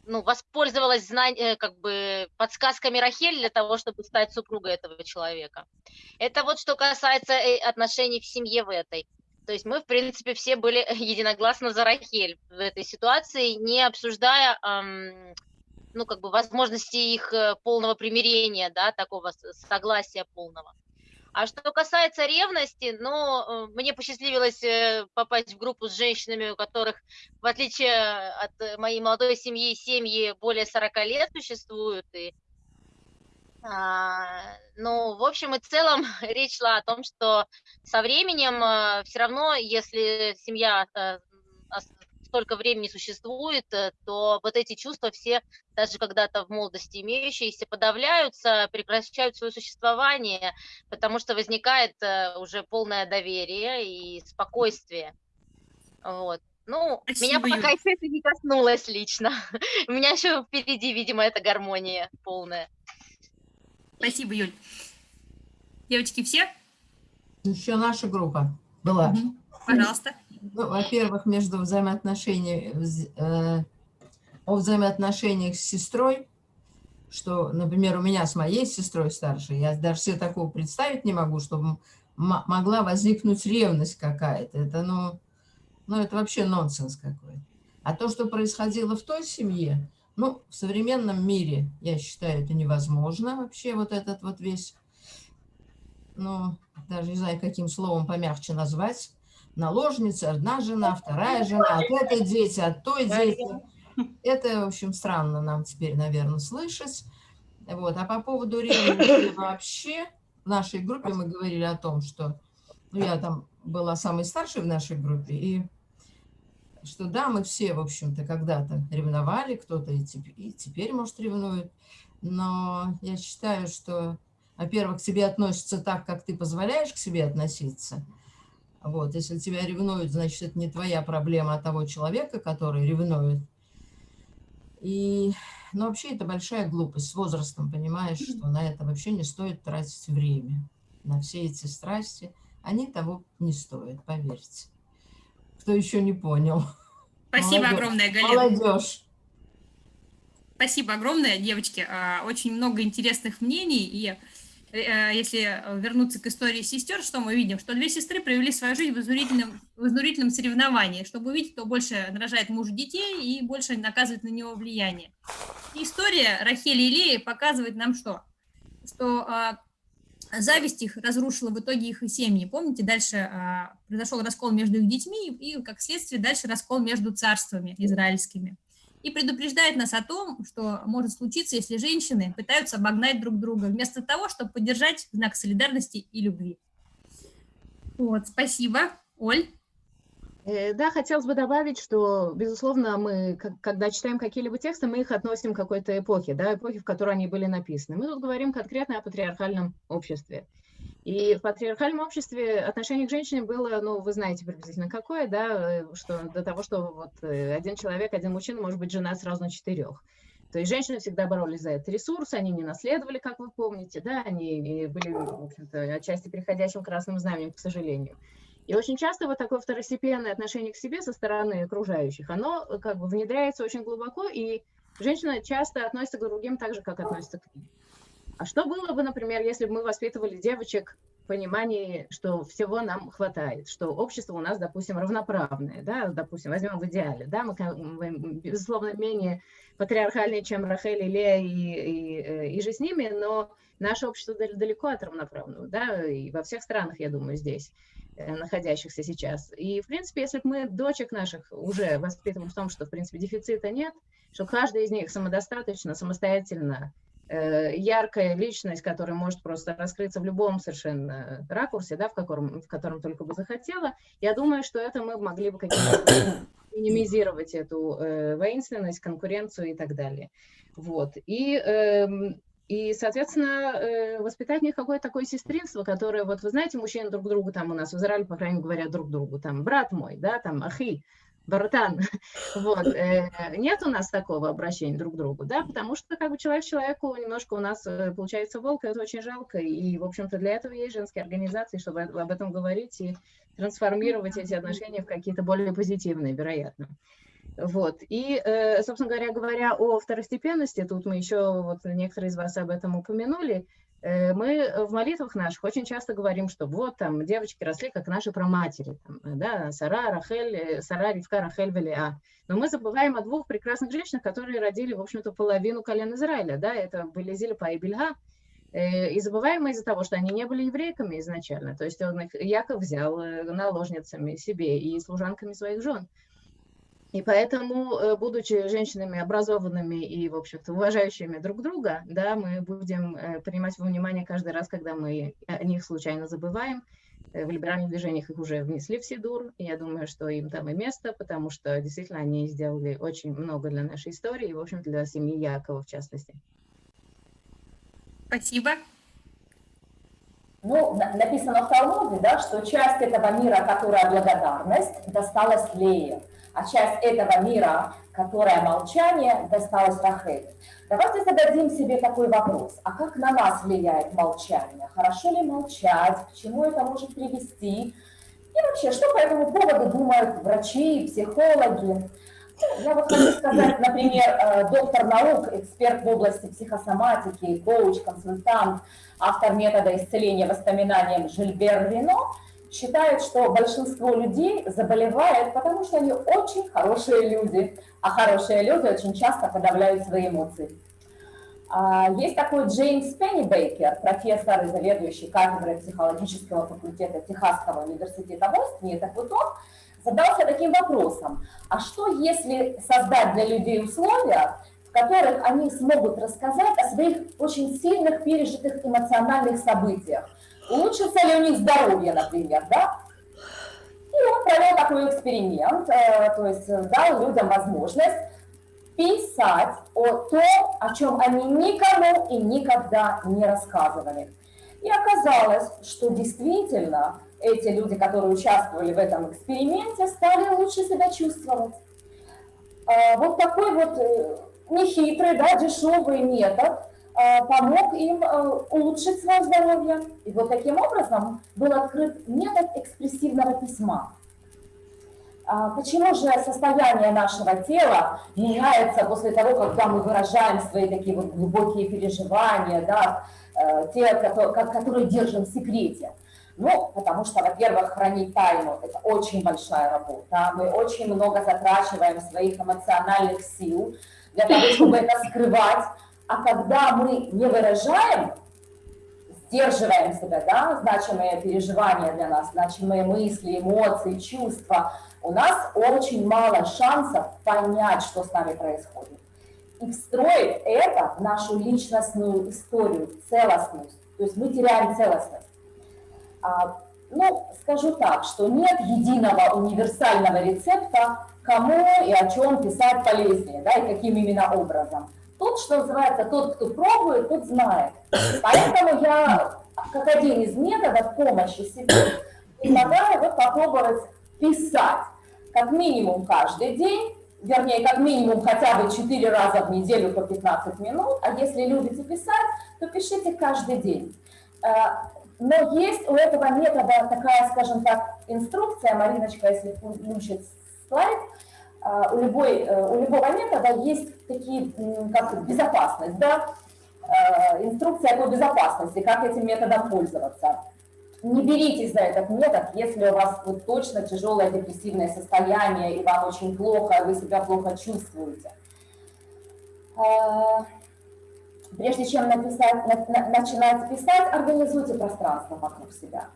ну, воспользовалась знань, э, как бы подсказками Рахель для того, чтобы стать супругой этого человека. Это вот что касается э, отношений в семье в этой. То есть мы, в принципе, все были единогласно за Рахель в этой ситуации, не обсуждая, ам, ну, как бы, возможности их э, полного примирения, да, такого согласия полного. А что касается ревности, ну, мне посчастливилось э, попасть в группу с женщинами, у которых, в отличие от э, моей молодой семьи, семьи более 40 лет существуют, и а, Ну, в общем и целом, речь шла о том, что со временем все равно, если семья столько времени существует, э, то вот эти чувства все, даже когда-то в молодости имеющиеся, подавляются, прекращают свое существование, потому что возникает э, уже полное доверие и спокойствие. Вот. Ну, меня Спасибо, пока Юль. еще это не коснулось лично. У меня еще впереди, видимо, эта гармония полная. Спасибо, Юль. Девочки, все? Еще наша группа была. Пожалуйста. Ну, во-первых, между взаимоотношениями, вз- э, о взаимоотношениях с сестрой, что, например, у меня с моей сестрой старшей, я даже себе такого представить не могу, чтобы могла возникнуть ревность какая-то. Это, ну, ну, это вообще нонсенс какой-то. А то, что происходило в той семье, ну, в современном мире, я считаю, это невозможно вообще, вот этот вот весь, ну, даже не знаю, каким словом помягче назвать, наложница, одна жена, вторая жена, от этой дети, от той дети. Это, в общем, странно нам теперь, наверное, слышать. Вот. А по поводу ревности вообще, в нашей группе мы говорили о том, что ну, я там была самой старшей в нашей группе, и что да, мы все, в общем-то, когда-то ревновали, кто-то и, теп- и теперь, может, ревнует, но я считаю, что, во-первых, к тебе относятся так, как ты позволяешь к себе относиться, вот, если тебя ревнуют, значит, это не твоя проблема, а того человека, который ревнует. И, ну, вообще, это большая глупость с возрастом, понимаешь, что на это вообще не стоит тратить время, на все эти страсти. Они того не стоят, поверьте. Кто еще не понял. Спасибо Молодежь. огромное, Галина. Молодежь. Спасибо огромное, девочки. А, Очень много интересных мнений. И если вернуться к истории сестер, что мы видим? Что две сестры провели свою жизнь в изнурительном, в изнурительном соревновании, чтобы увидеть, кто больше нарожает мужу детей и больше наказывает на него влияние. История Рахели и Леи показывает нам что? Что а, зависть их разрушила в итоге их и семьи. Помните, дальше а, произошел раскол между их детьми и, как следствие, дальше раскол между царствами израильскими и предупреждает нас о том, что может случиться, если женщины пытаются обогнать друг друга, вместо того, чтобы поддержать знак солидарности и любви. Вот, спасибо. Оль? Э, Да, хотелось бы добавить, что, безусловно, мы, когда читаем какие-либо тексты, мы их относим к какой-то эпохе, да, эпохе, в которой они были написаны. Мы тут говорим конкретно о патриархальном обществе. И в патриархальном обществе отношение к женщине было, ну, вы знаете приблизительно какое, да, э, что до того, что вот э, один человек, один мужчина может быть жена сразу на четырех. То есть женщины всегда боролись за этот ресурс, они не наследовали, как вы помните, да, они и были, в общем-то, отчасти переходящим красным знаменем, к сожалению. И очень часто вот такое второстепенное отношение к себе со стороны окружающих, оно э, как бы внедряется очень глубоко, и женщина часто относится к другим так же, как относится к ним. А что было бы, например, если бы мы воспитывали девочек в понимании, что всего нам хватает, что общество у нас, допустим, равноправное, да, допустим, возьмем в идеале, да, мы, мы, безусловно, менее патриархальные, чем Рахель и Лея и, и, э, и же с ними, но наше общество дал- далеко от равноправного, да, и во всех странах, я думаю, здесь э, находящихся сейчас. И, в принципе, если бы мы дочек наших уже воспитываем в том, что, в принципе, дефицита нет, что каждая из них самодостаточно, самостоятельно, яркая личность, которая может просто раскрыться в любом совершенно ракурсе, да, в котором, в котором только бы захотела, я думаю, что это мы могли бы каким-то минимизировать эту э, воинственность, конкуренцию и так далее. Вот. И, эм, и соответственно, э, воспитать какое-то такое сестринство, которое, вот вы знаете, мужчины друг другу там у нас в Израиле, по крайней мере, говорят друг другу, там, брат мой, да, там, ахи, братан, вот, э, нет у нас такого обращения друг к другу, да, потому что как бы человек человеку немножко у нас э, получается волк, это очень жалко, и, в общем-то, для этого есть женские организации, чтобы об этом говорить и трансформировать эти отношения в какие-то более позитивные, вероятно. Вот. И, э, собственно говоря, говоря о второстепенности, тут мы еще, вот некоторые из вас об этом упомянули, Мы в молитвах наших очень часто говорим, что вот там девочки росли как наши праматери, там, да, Сара, Рахель, э, Сара, Ривка, Рахель, Валиа. Но мы забываем о двух прекрасных женщинах, которые родили, в общем-то, половину колен Израиля, да, это были Зильпа и Бельга, Э, И забываем мы из-за того, что они не были еврейками изначально. То есть он их, Яков взял э, наложницами себе и служанками своих жен. И поэтому, э, будучи женщинами образованными и, в общем-то, уважающими друг друга, да, мы будем э, принимать во внимание каждый раз, когда мы о них случайно забываем. Э, В либеральных движениях их уже внесли в Сидур, и я думаю, что им там и место, потому что действительно они сделали очень много для нашей истории, и, в общем, для семьи Якова в частности. Спасибо. Ну, на- написано в Талмуде, да, что часть этого мира, которая благодарность, досталась Лее, а часть этого мира, которая молчание, досталась Рахель. Давайте зададим себе такой вопрос. А как на нас влияет молчание? Хорошо ли молчать? К чему это может привести? И вообще, что по этому поводу думают врачи, психологи? Ну, Я вот хочу сказать, например, э, доктор наук, эксперт в области психосоматики, коуч, консультант, автор метода исцеления воспоминанием Жильбер Рено, считает, что большинство людей заболевает, потому что они очень хорошие люди, а хорошие люди очень часто подавляют свои эмоции. А, Есть такой Джеймс Пеннибейкер, профессор и заведующий кафедрой психологического факультета Техасского университета в Остине. Так вот он задался таким вопросом, а что если создать для людей условия, в которых они смогут рассказать о своих очень сильных пережитых эмоциональных событиях? Улучшится ли у них здоровье, например, да? И он провел такой эксперимент, э, то есть э, дал людям возможность писать о том, о чем они никому и никогда не рассказывали. И оказалось, что действительно эти люди, которые участвовали в этом эксперименте, стали лучше себя чувствовать. А, Вот такой вот э, нехитрый, да, дешевый метод помог им э, улучшить свое здоровье. И вот таким образом был открыт метод экспрессивного письма. А Почему же состояние нашего тела меняется после того, когда мы выражаем свои такие вот глубокие переживания, да, э, те, которые, ко- которые держим в секрете? Ну, потому что, во-первых, хранить тайну – это очень большая работа. Мы очень много затрачиваем своих эмоциональных сил для того, чтобы это скрывать. А когда мы не выражаем, сдерживаем себя, да, значимые переживания для нас, значимые мысли, эмоции, чувства, у нас очень мало шансов понять, что с нами происходит. И встроить это в нашу личностную историю, целостность. То есть мы теряем целостность. А, ну, скажу так, что нет единого универсального рецепта, кому и о чем писать полезнее, да, и каким именно образом. Тут, что называется, тот, кто пробует, тот знает. Поэтому я, как один из методов помощи себе, предлагаю вот попробовать писать как минимум каждый день, вернее, как минимум хотя бы 4 раза в неделю по 15 минут, а если любите писать, то пишите каждый день. Э, Но есть у этого метода такая, скажем так, инструкция, Мариночка, если включит слайд, у, любой, э, у любого метода есть такие, как безопасность, да, э, инструкция по безопасности, как этим методом пользоваться. Не беритесь за этот метод, если у вас вот точно тяжелое депрессивное состояние, и вам очень плохо, вы себя плохо чувствуете. А, Прежде чем написать, на- на- начинать писать, организуйте пространство вокруг себя.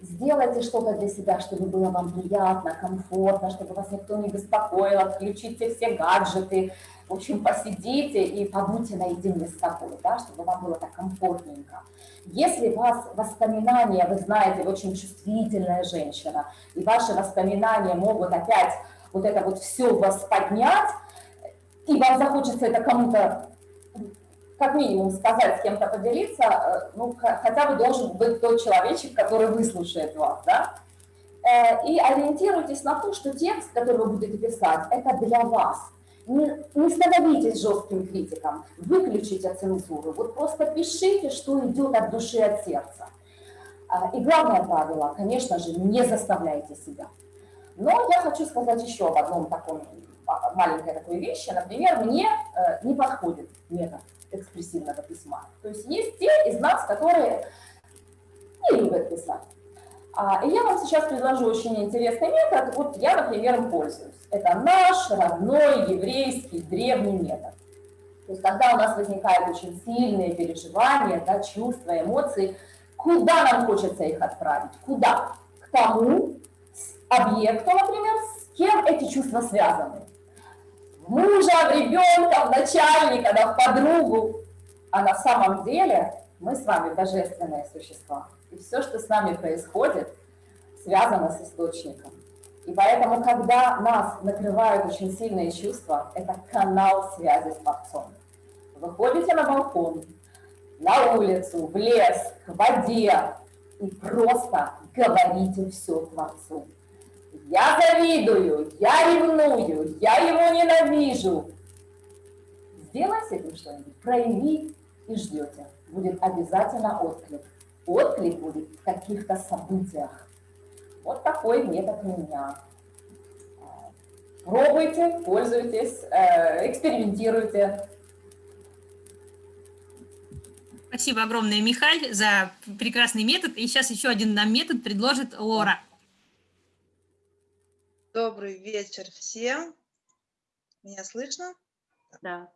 Сделайте что-то для себя, чтобы было вам приятно, комфортно, чтобы вас никто не беспокоил, отключите все гаджеты. В общем, посидите и побудьте наедине с собой, да, чтобы вам было так комфортненько. Если у вас воспоминания, вы знаете, вы очень чувствительная женщина, и ваши воспоминания могут опять вот это вот все вас поднять, и вам захочется это кому-то как минимум сказать, с кем-то поделиться, э, ну, хотя бы должен быть тот человечек, который выслушает вас, да? Э, И ориентируйтесь на то, что текст, который вы будете писать, это для вас. Не, не становитесь жестким критиком, выключите цензуру, вот просто пишите, что идет от души, от сердца. А, И главное правило, конечно же, не заставляйте себя. Но я хочу сказать еще об одном таком а, маленькой такой вещи. Например, мне э, не подходит метод экспрессивного письма. То есть есть те из нас, которые не любят писать. А, и я вам сейчас предложу очень интересный метод. Вот я, например, им пользуюсь. Это наш родной еврейский древний метод. То есть когда у нас возникают очень сильные переживания, да, чувства, эмоции, куда нам хочется их отправить? Куда? К тому объекту, например, с кем эти чувства связаны. Мужа, в ребенка, в начальника, да, в подругу. А на самом деле мы с вами божественные существа. И все, что с нами происходит, связано с источником. И поэтому, когда нас накрывают очень сильные чувства, это канал связи с Творцом. Выходите на балкон, на улицу, в лес, к воде и просто говорите все Творцу. Я завидую, я ревную, я его ненавижу. Сделай с этим что-нибудь, прояви и ждете. Будет обязательно отклик. Отклик будет в каких-то событиях. Вот такой метод у меня. Пробуйте, пользуйтесь, э, экспериментируйте. Спасибо огромное, Михаль, за прекрасный метод. И сейчас еще один нам метод предложит Лора. Добрый вечер всем. Меня слышно? Да.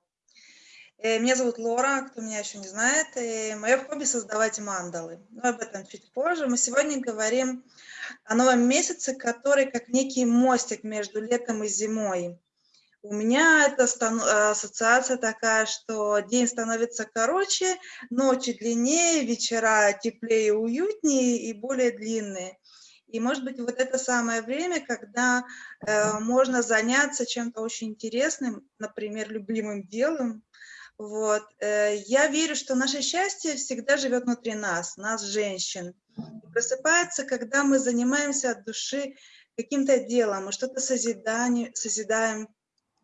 Э, меня зовут Лора, кто меня еще не знает. И мое хобби создавать мандалы. Но об этом чуть позже. Мы сегодня говорим о новом месяце, который как некий мостик между летом и зимой. У меня это ассоциация такая, что день становится короче, ночи длиннее, вечера теплее, уютнее и более длинные. И, может быть, вот это самое время, когда э, можно заняться чем-то очень интересным, например, любимым делом. Вот. Э, я верю, что наше счастье всегда живет внутри нас, нас, женщин. И просыпается, когда мы занимаемся от души каким-то делом, мы что-то созидаем,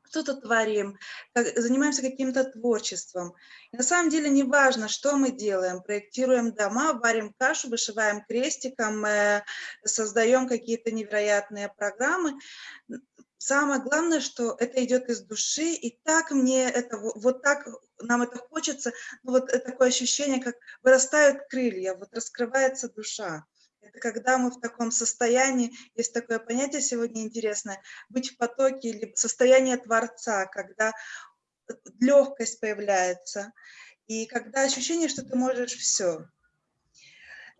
что-то творим, занимаемся каким-то творчеством. И на самом деле не важно, что мы делаем. Проектируем дома, варим кашу, вышиваем крестиком, э, создаем какие-то невероятные программы. Самое главное, что это идет из души, и так мне это, вот так нам это хочется, ну вот такое ощущение, как вырастают крылья, вот раскрывается душа. Это когда мы в таком состоянии, есть такое понятие сегодня интересное, быть в потоке или состояние Творца, когда легкость появляется, и когда ощущение, что ты можешь все.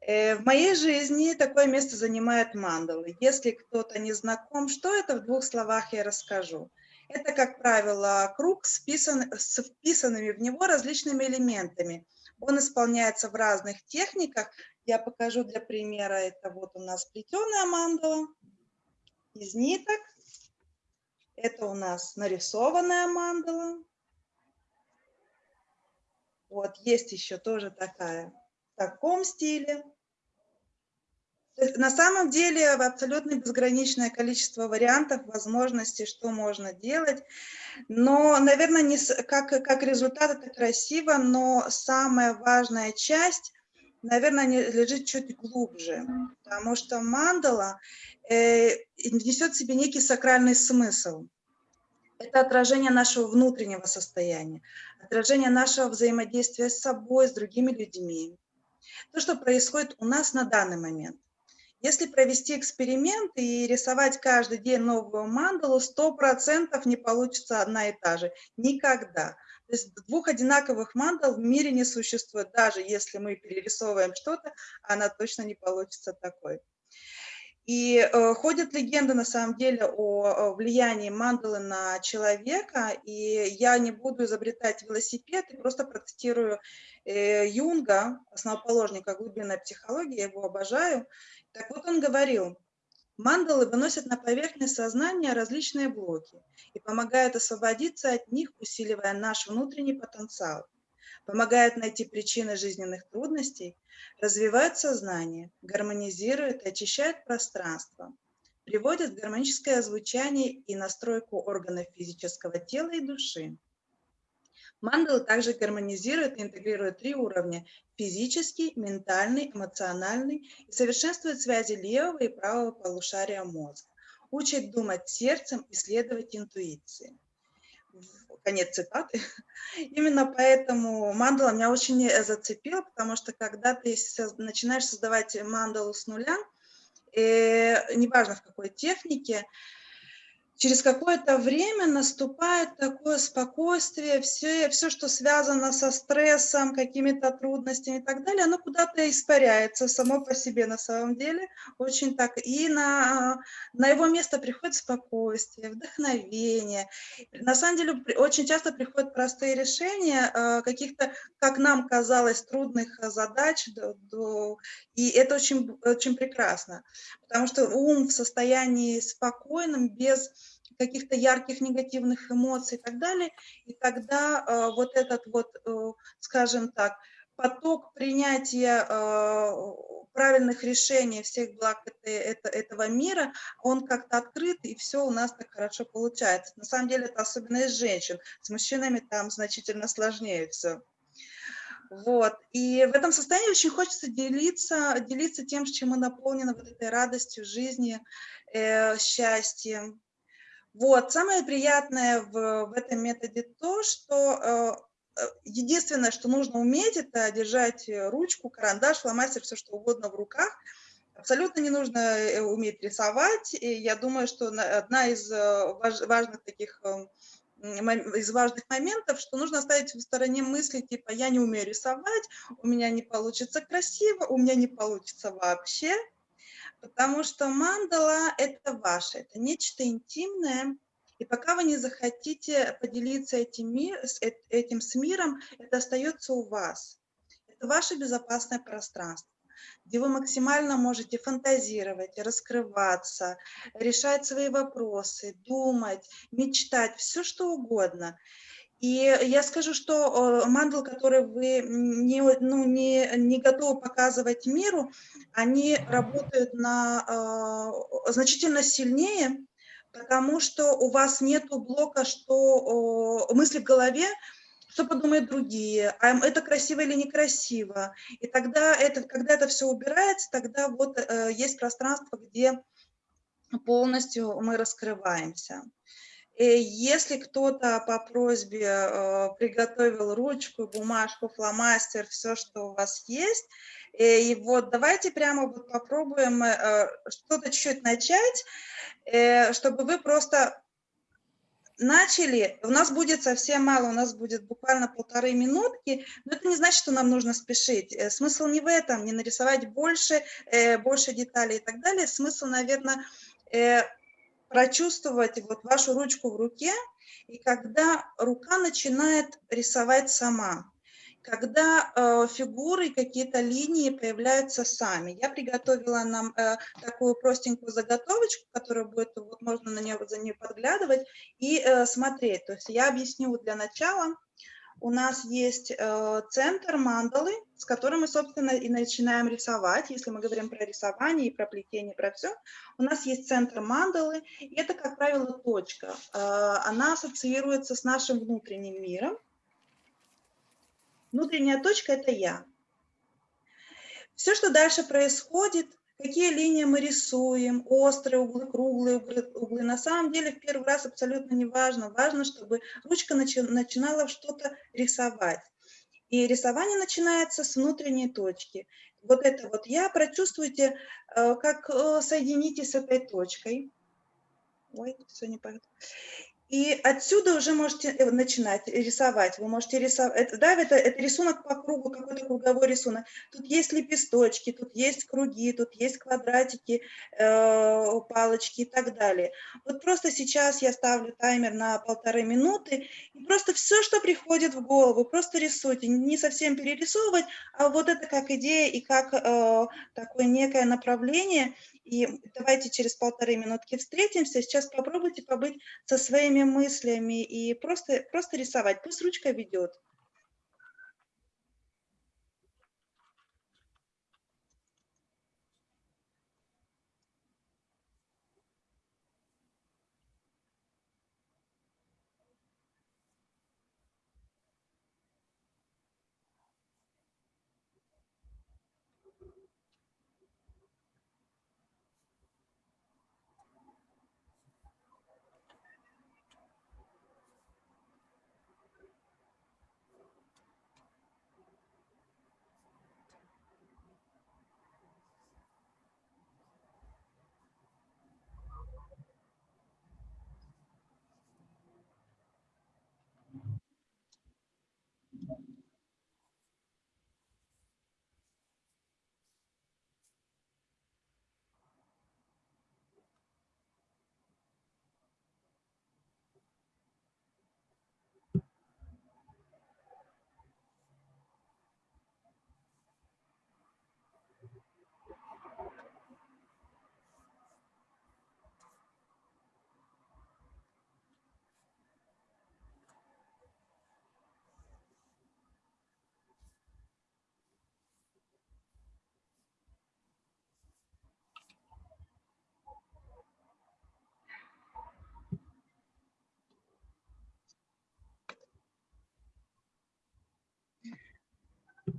Э, в моей жизни такое место занимает мандалы. Если кто-то не знаком, что это, в двух словах я расскажу. Это, как правило, круг с, вписан, с вписанными в него различными элементами. Он исполняется в разных техниках, я покажу для примера, это вот у нас плетеная мандала из ниток. Это у нас нарисованная мандала. Вот, есть еще тоже такая в таком стиле. на самом деле абсолютно безграничное количество вариантов, возможностей, что можно делать. Но, наверное, не, как, как результат это красиво, но самая важная часть наверное, лежит чуть глубже, потому что мандала э, несет в себе некий сакральный смысл. Это отражение нашего внутреннего состояния, отражение нашего взаимодействия с собой, с другими людьми. То, что происходит у нас на данный момент. Если провести эксперимент и рисовать каждый день новую мандалу, 100% не получится одна и та же. Никогда. То есть двух одинаковых мандал в мире не существует. Даже если мы перерисовываем что-то, она точно не получится такой. И э, ходят легенды на самом деле о, влиянии мандалы на человека, и я не буду изобретать велосипед, и просто процитирую э, Юнга, основоположника глубинной психологии, я его обожаю. Так вот он говорил, Мандалы выносят на поверхность сознания различные блоки и помогают освободиться от них, усиливая наш внутренний потенциал, помогают найти причины жизненных трудностей, развивают сознание, гармонизируют и очищают пространство, приводят гармоническое звучание и настройку органов физического тела и души. Мандалы также гармонизирует и интегрирует три уровня – физический, ментальный, эмоциональный и совершенствует связи левого и правого полушария мозга, учит думать сердцем и следовать интуиции. конец цитаты. Именно поэтому мандала меня очень э, зацепила, потому что когда ты начинаешь создавать мандалу с нуля, э, неважно в какой технике, через какое-то время наступает такое спокойствие, все, все, что связано со стрессом, какими-то трудностями и так далее, оно куда-то испаряется само по себе на самом деле, очень так, и на, на его место приходит спокойствие, вдохновение. На самом деле очень часто приходят простые решения э, каких-то, как нам казалось, трудных задач, и это очень, очень прекрасно, потому что ум в состоянии спокойном, без каких-то ярких негативных эмоций и так далее, и тогда э, вот этот вот, э, скажем так, поток принятия э, правильных решений всех благ это, это, этого мира, он как-то открыт, и все у нас так хорошо получается. На самом деле это особенность женщин, с мужчинами там значительно сложнее все. Вот. И в этом состоянии очень хочется делиться, делиться тем, чем мы наполнены вот этой радостью жизни, э, счастьем. Вот. Самое приятное в, в этом методе то, что э, э единственное, что нужно уметь, это держать ручку, карандаш, фломастер, все что угодно в руках. Абсолютно не нужно э, уметь рисовать. И я думаю, что одна из э, важных таких эм, из важных моментов, что нужно оставить в стороне мысли, типа, я не умею рисовать, у меня не получится красиво, у меня не получится вообще, потому что мандала – это ваше, это нечто интимное, и пока вы не захотите поделиться этим, мир, этим с миром, это остается у вас. Это ваше безопасное пространство где вы максимально можете фантазировать, раскрываться, решать свои вопросы, думать, мечтать, все что угодно. И я скажу, что э, мандал, который вы не, ну, не, не готовы показывать миру, они работают на, э, значительно сильнее, потому что у вас нет блока, что э, мысли в голове, что подумают другие, а это красиво или некрасиво. И тогда, это, когда это все убирается, тогда вот э, есть пространство, где полностью мы раскрываемся. И если кто-то по просьбе э, приготовил ручку, бумажку, фломастер, все, что у вас есть, э, и вот давайте прямо вот попробуем э, что-то чуть-чуть начать, э, чтобы вы просто начали, у нас будет совсем мало, у нас будет буквально полторы минутки, но это не значит, что нам нужно спешить. Э, смысл не в этом, не нарисовать больше, э, больше деталей и так далее. Смысл, наверное, э, прочувствовать вот вашу ручку в руке, и когда рука начинает рисовать сама когда э, фигуры, какие-то линии появляются сами. Я приготовила нам э, такую простенькую заготовочку, которая будет, вот можно на нее, за нее подглядывать и э, смотреть. То есть я объясню для начала. У нас есть э, центр мандалы, с которым мы, собственно, и начинаем рисовать. Если мы говорим про рисование и про плетение, про все, у нас есть центр мандалы, и это, как правило, точка. Э, она ассоциируется с нашим внутренним миром, Внутренняя точка – это я. Все, что дальше происходит, какие линии мы рисуем, острые углы, круглые углы, на самом деле в первый раз абсолютно не важно. Важно, чтобы ручка начи начинала что-то рисовать. И рисование начинается с внутренней точки. Вот это вот я, прочувствуйте, э, как э, соедините с этой точкой. Ой, все не понятно. И отсюда уже можете э, начинать рисовать. Вы можете рисовать, да, это, это рисунок по кругу, какой-то круговой рисунок. Тут есть лепесточки, тут есть круги, тут есть квадратики, э, палочки и так далее. Вот просто сейчас я ставлю таймер на полторы минуты, и просто все, что приходит в голову, просто рисуйте. Не совсем перерисовывать, а вот это как идея и как э, такое некое направление. И давайте через полторы минутки встретимся. Сейчас попробуйте побыть со своими мыслями и просто, просто рисовать. Пусть ручка ведет.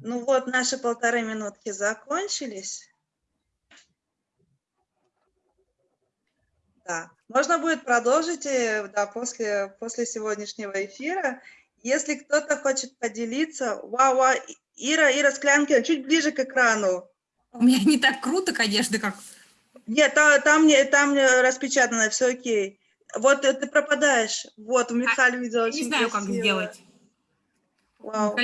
Ну вот, наши полторы минутки закончились. Да, можно будет продолжить э, да, после, после сегодняшнего эфира. Если кто-то хочет поделиться, вау, вау, Ира, Ира Склянкина, чуть ближе к экрану. У меня не так круто, конечно, как... Нет, там, там, не- там не распечатано, все окей. Вот э, ты пропадаешь. Вот, Михаил видел А, Не очень знаю, как красиво. сделать. Вау.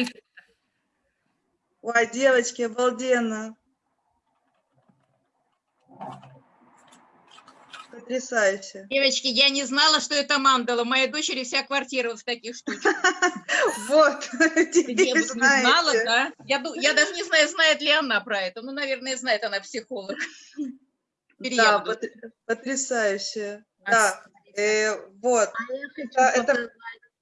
Ой, девочки, обалденно. Потрясающе. Девочки, я не знала, что это мандала. Моей дочери вся квартира в таких штучках. Вот, Я знала, да. Я, даже не знаю, знает ли она про это. Ну, наверное, знает она психолог. Да, я буду. потр- потрясающе.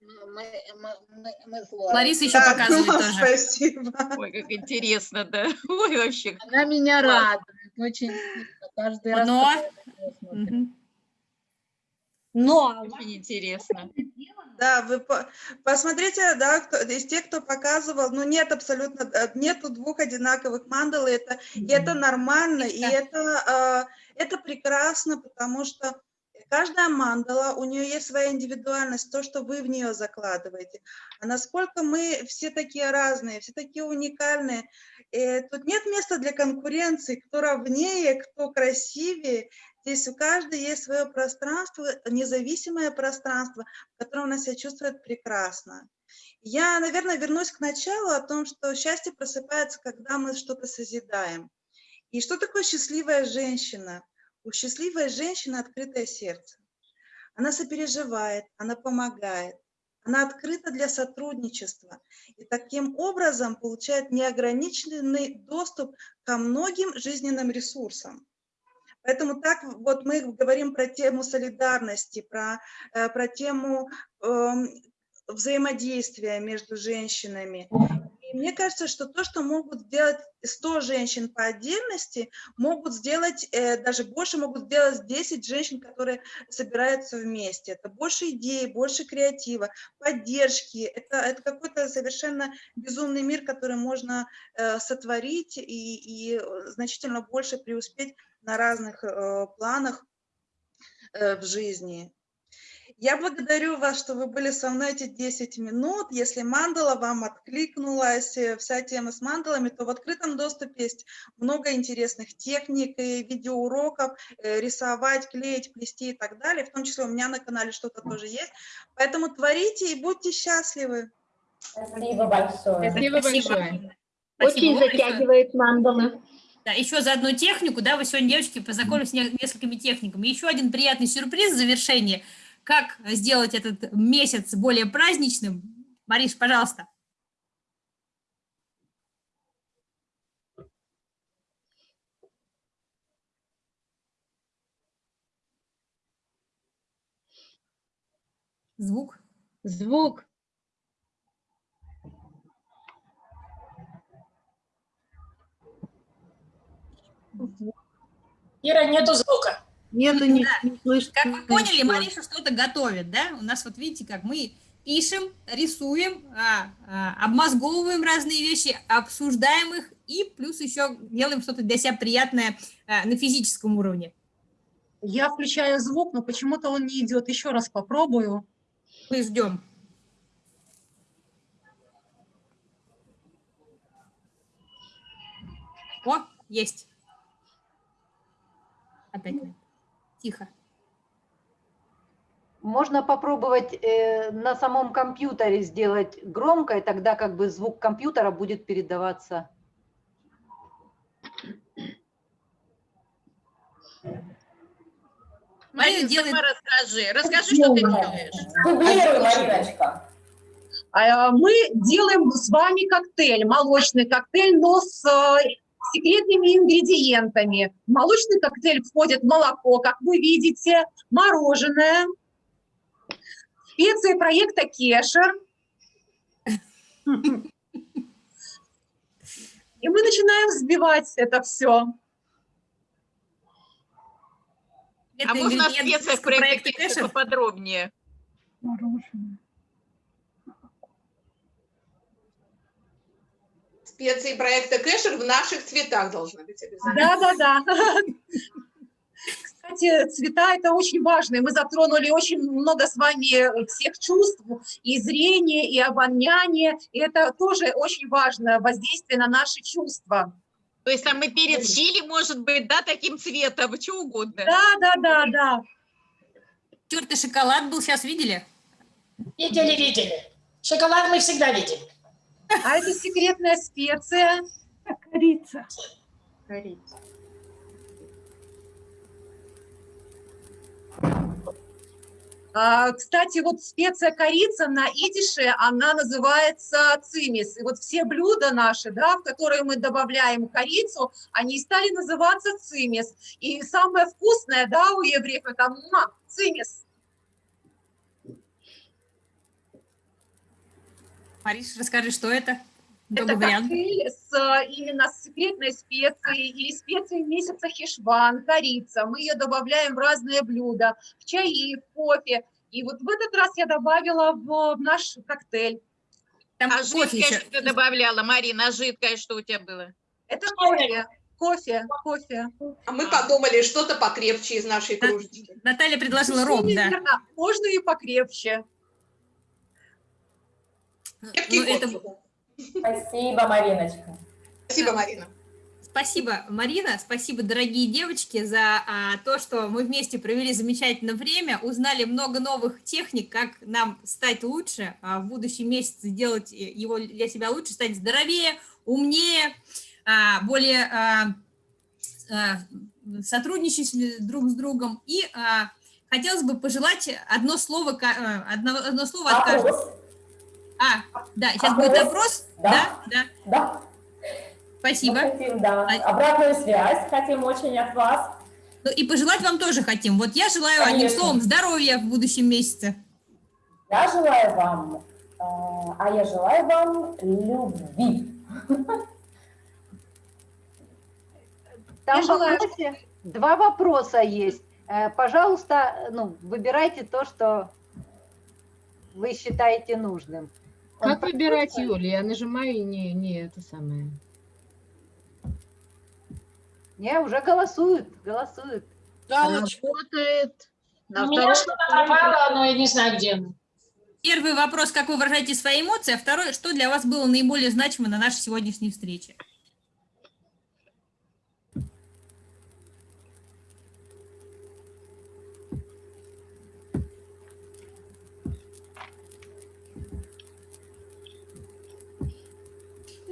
Э, вот. Да, это... Лариса еще Да, показывает ну, тоже. Спасибо. Ой, как интересно, да. Ой, вообще. Она меня Класс. радует. Очень сильно. Каждый раз. Но-. Но Очень интересно. Да, вы по- посмотрите, да, кто, из тех, кто показывал, ну нет абсолютно, э, нету двух одинаковых мандал, и это, и это нормально, и это, э, это прекрасно, потому что каждая мандала, у нее есть своя индивидуальность, то, что вы в нее закладываете. А насколько мы все такие разные, все такие уникальные, э, тут нет места для конкуренции, кто ровнее, кто красивее, Здесь у каждой есть свое пространство, независимое пространство, в котором она себя чувствует прекрасно. Я, наверное, вернусь к началу о том, что счастье просыпается, когда мы что-то созидаем. И что такое счастливая женщина? У счастливой женщины открытое сердце. Она сопереживает, она помогает, она открыта для сотрудничества и таким образом получает неограниченный доступ ко многим жизненным ресурсам. Поэтому так вот мы говорим про тему солидарности, про, э, про тему эм, взаимодействия между женщинами. Мне кажется, что то, что могут сделать 100 женщин по отдельности, могут сделать э, даже больше, могут сделать 10 женщин, которые собираются вместе. Это больше идей, больше креатива, поддержки. Это, это какой-то совершенно безумный мир, который можно э, сотворить и, и значительно больше преуспеть на разных э, планах э, в жизни. Я благодарю вас, что вы были со мной эти 10 минут. Если мандала вам откликнулась, э, вся тема с мандалами, то в открытом доступе есть много интересных техник и видеоуроков, э, рисовать, клеить, плести и так далее. В том числе у меня на канале что-то тоже есть. Поэтому творите и будьте счастливы. Спасибо большое. Спасибо большое. Спасибо. Еще- затягивает мандалы. Да, еще за одну технику, да, вы сегодня, девочки, познакомились с не- несколькими техниками. Еще один приятный сюрприз в завершение. Как сделать этот месяц более праздничным? Мариш, пожалуйста. Звук. Звук. Ира, нету звука. Нету, не, не слышно. Как вы поняли. Мариша что-то готовит, да? У нас вот видите, как мы пишем, рисуем, а, а, обмозговываем разные вещи, обсуждаем их и плюс еще делаем что-то для себя приятное а, на физическом уровне. Я включаю звук, но почему-то он не идет. Еще раз попробую. Мы ждем. О, есть. Опять. Тихо. Можно попробовать э, на самом компьютере сделать громко, и тогда как бы звук компьютера будет передаваться. Марина, делает- расскажи. Расскажи, что ты делаешь. Дублируй, Мариночка. А, Мы делаем с вами коктейль, молочный коктейль, но с э, секретными ингредиентами. В молочный коктейль входит молоко, как вы видите, мороженое, специи проекта Кешер. И мы начинаем взбивать это все. А можно о специях проекта проекта Кэша Кэша? Специи проекта Кэшер в наших цветах должны быть обязательно. Да, да, да. Кстати, цвета это очень важно. Мы затронули очень много с вами всех чувств, и зрения, и обоняния. И это тоже очень важно, воздействие на наши чувства. То есть там и перец чили может быть, да, таким цветом, что угодно. Да, да, да, да. Тертый шоколад был, сейчас видели? Видели, видели. Шоколад мы всегда видим. А это секретная специя. Корица. Корица. А, Кстати, вот специя корица на идише, она называется цимис. И вот все блюда наши, да, в которые мы добавляем корицу, они стали называться цимис. И самое вкусное, да, у евреев это муа, цимис. Мариш, расскажи, что это? Это вариант. коктейль с а, именно с секретной специей или специей месяца хешван, корица. Мы ее добавляем в разные блюда, в чаи, в кофе. И вот в этот раз я добавила в, в наш коктейль. Там А кофе жидкое еще. что ты добавляла, Марина, а жидкое что у тебя было? Это кофе, кофе, кофе. А мы подумали, что-то покрепче из нашей кружечки. Наталья предложила ром, да. Можно и покрепче. Ну, это... Спасибо, Мариночка. Спасибо, Марина. Спасибо, Марина, спасибо, дорогие девочки, за а, то, что мы вместе провели замечательное время, узнали много новых техник, как нам стать лучше, а, в будущем месяце сделать э, его для себя лучше, стать здоровее, умнее, а, более а, а, сотрудничать друг с другом. И а, хотелось бы пожелать одно слово, а, одно, одно слово от каждого. Вопрос? А, да, сейчас Опрос? будет опрос. Да. Да, да. Да. Спасибо. Мы хотим, да. А- Обратную связь хотим очень от вас. Ну и пожелать вам тоже хотим. Вот я желаю одним Конечно. словом здоровья в будущем месяце. Я желаю вам, э, а я желаю вам любви. Там Я желаю- вопросе два вопроса есть. Э, Пожалуйста, ну, выбирайте то, что вы считаете нужным. Как выбирать? Юля? Я нажимаю и не, не это самое. Не, уже голосуют, голосуют. Работает. На У меня что-то пропало, но я не знаю, где оно. Первый вопрос, как вы выражаете свои эмоции, а второй, что для вас было наиболее значимо на нашей сегодняшней встрече?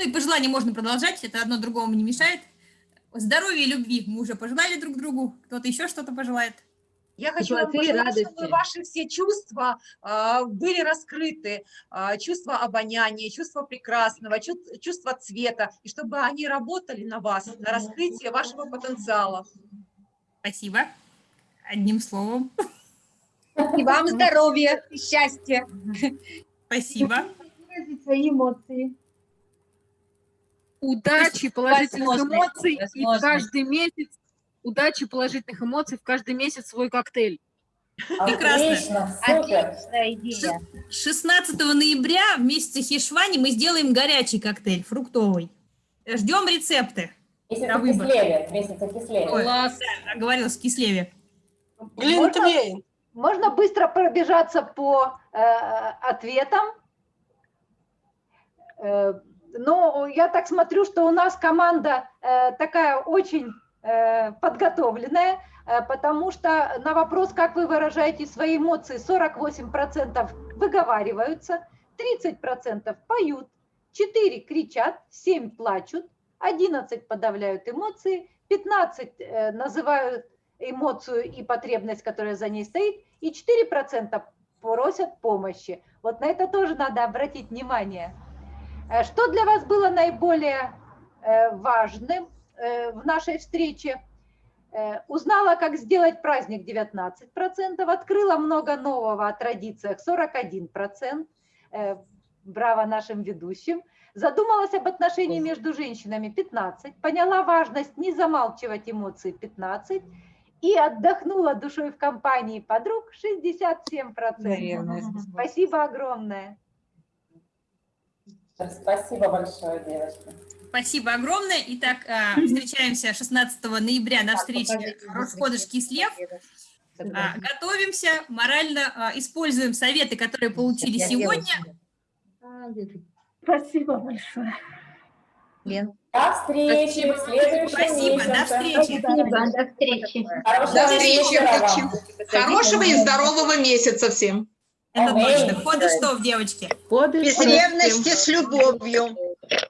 Ну и пожелания можно продолжать, это одно другому не мешает. Здоровья и любви мы уже пожелали друг другу. Кто-то еще что-то пожелает? Я хочу вам пожелать, чтобы ваши все чувства а, были раскрыты, а, чувство обоняния, чувство прекрасного, чу- чувство цвета, и чтобы они работали на вас, на раскрытие вашего потенциала. Спасибо. Одним словом. И вам здоровья, и счастья. Спасибо. Выразить свои эмоции. Удачи, положительных Возможно, эмоций и каждый месяц удачи, положительных эмоций в каждый месяц свой коктейль. Прекрасно. супер. Отличная идея. 16 ноября в месяце Хишвани мы сделаем горячий коктейль фруктовый. Ждем рецепты. Месяца на выбор. кислеве, месяца кислеве. Ой, да, оговорилась, кислеве. Глинтвейн. Можно быстро пробежаться по э, ответам. Э, но я так смотрю, что у нас команда э, такая очень э, подготовленная, э, потому что на вопрос, как вы выражаете свои эмоции, 48% выговариваются, 30% поют, 4 кричат, 7 плачут, 11 подавляют эмоции, 15 э, называют эмоцию и потребность, которая за ней стоит, и 4% просят помощи. Вот на это тоже надо обратить внимание. Э, Что для вас было наиболее э, важным э, в нашей встрече? Узнала, как сделать праздник 19%, открыла много нового о традициях 41%. Э, Браво нашим ведущим. Задумалась об отношении между женщинами 15, поняла важность не замалчивать эмоции 15 и отдохнула душой в компании подруг 67%. Наверное. Спасибо огромное. Спасибо большое, девочки. Спасибо огромное. Итак, а, встречаемся 16 ноября на встрече Рошходыш Кислев. А, Готовимся, морально а, используем советы, которые получили сегодня. Спасибо большое. Лен. До встречи в следующем Спасибо, до встречи. до встречи. Хорошего До встречи. Хорошего и здорового месяца всем. Это Аминь. точно. Ходы что, девочки? Годы Без ревности, с любовью.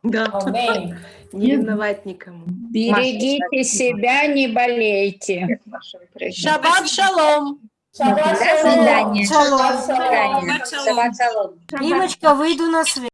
Да. Аминь. Не ревновать никому. Берегите себя, не болейте. Шаббат шалом. Шаббат шалом. Шаббат шалом. Шаббат шалом. Шаббат шалом. Римочка, выйду на связь.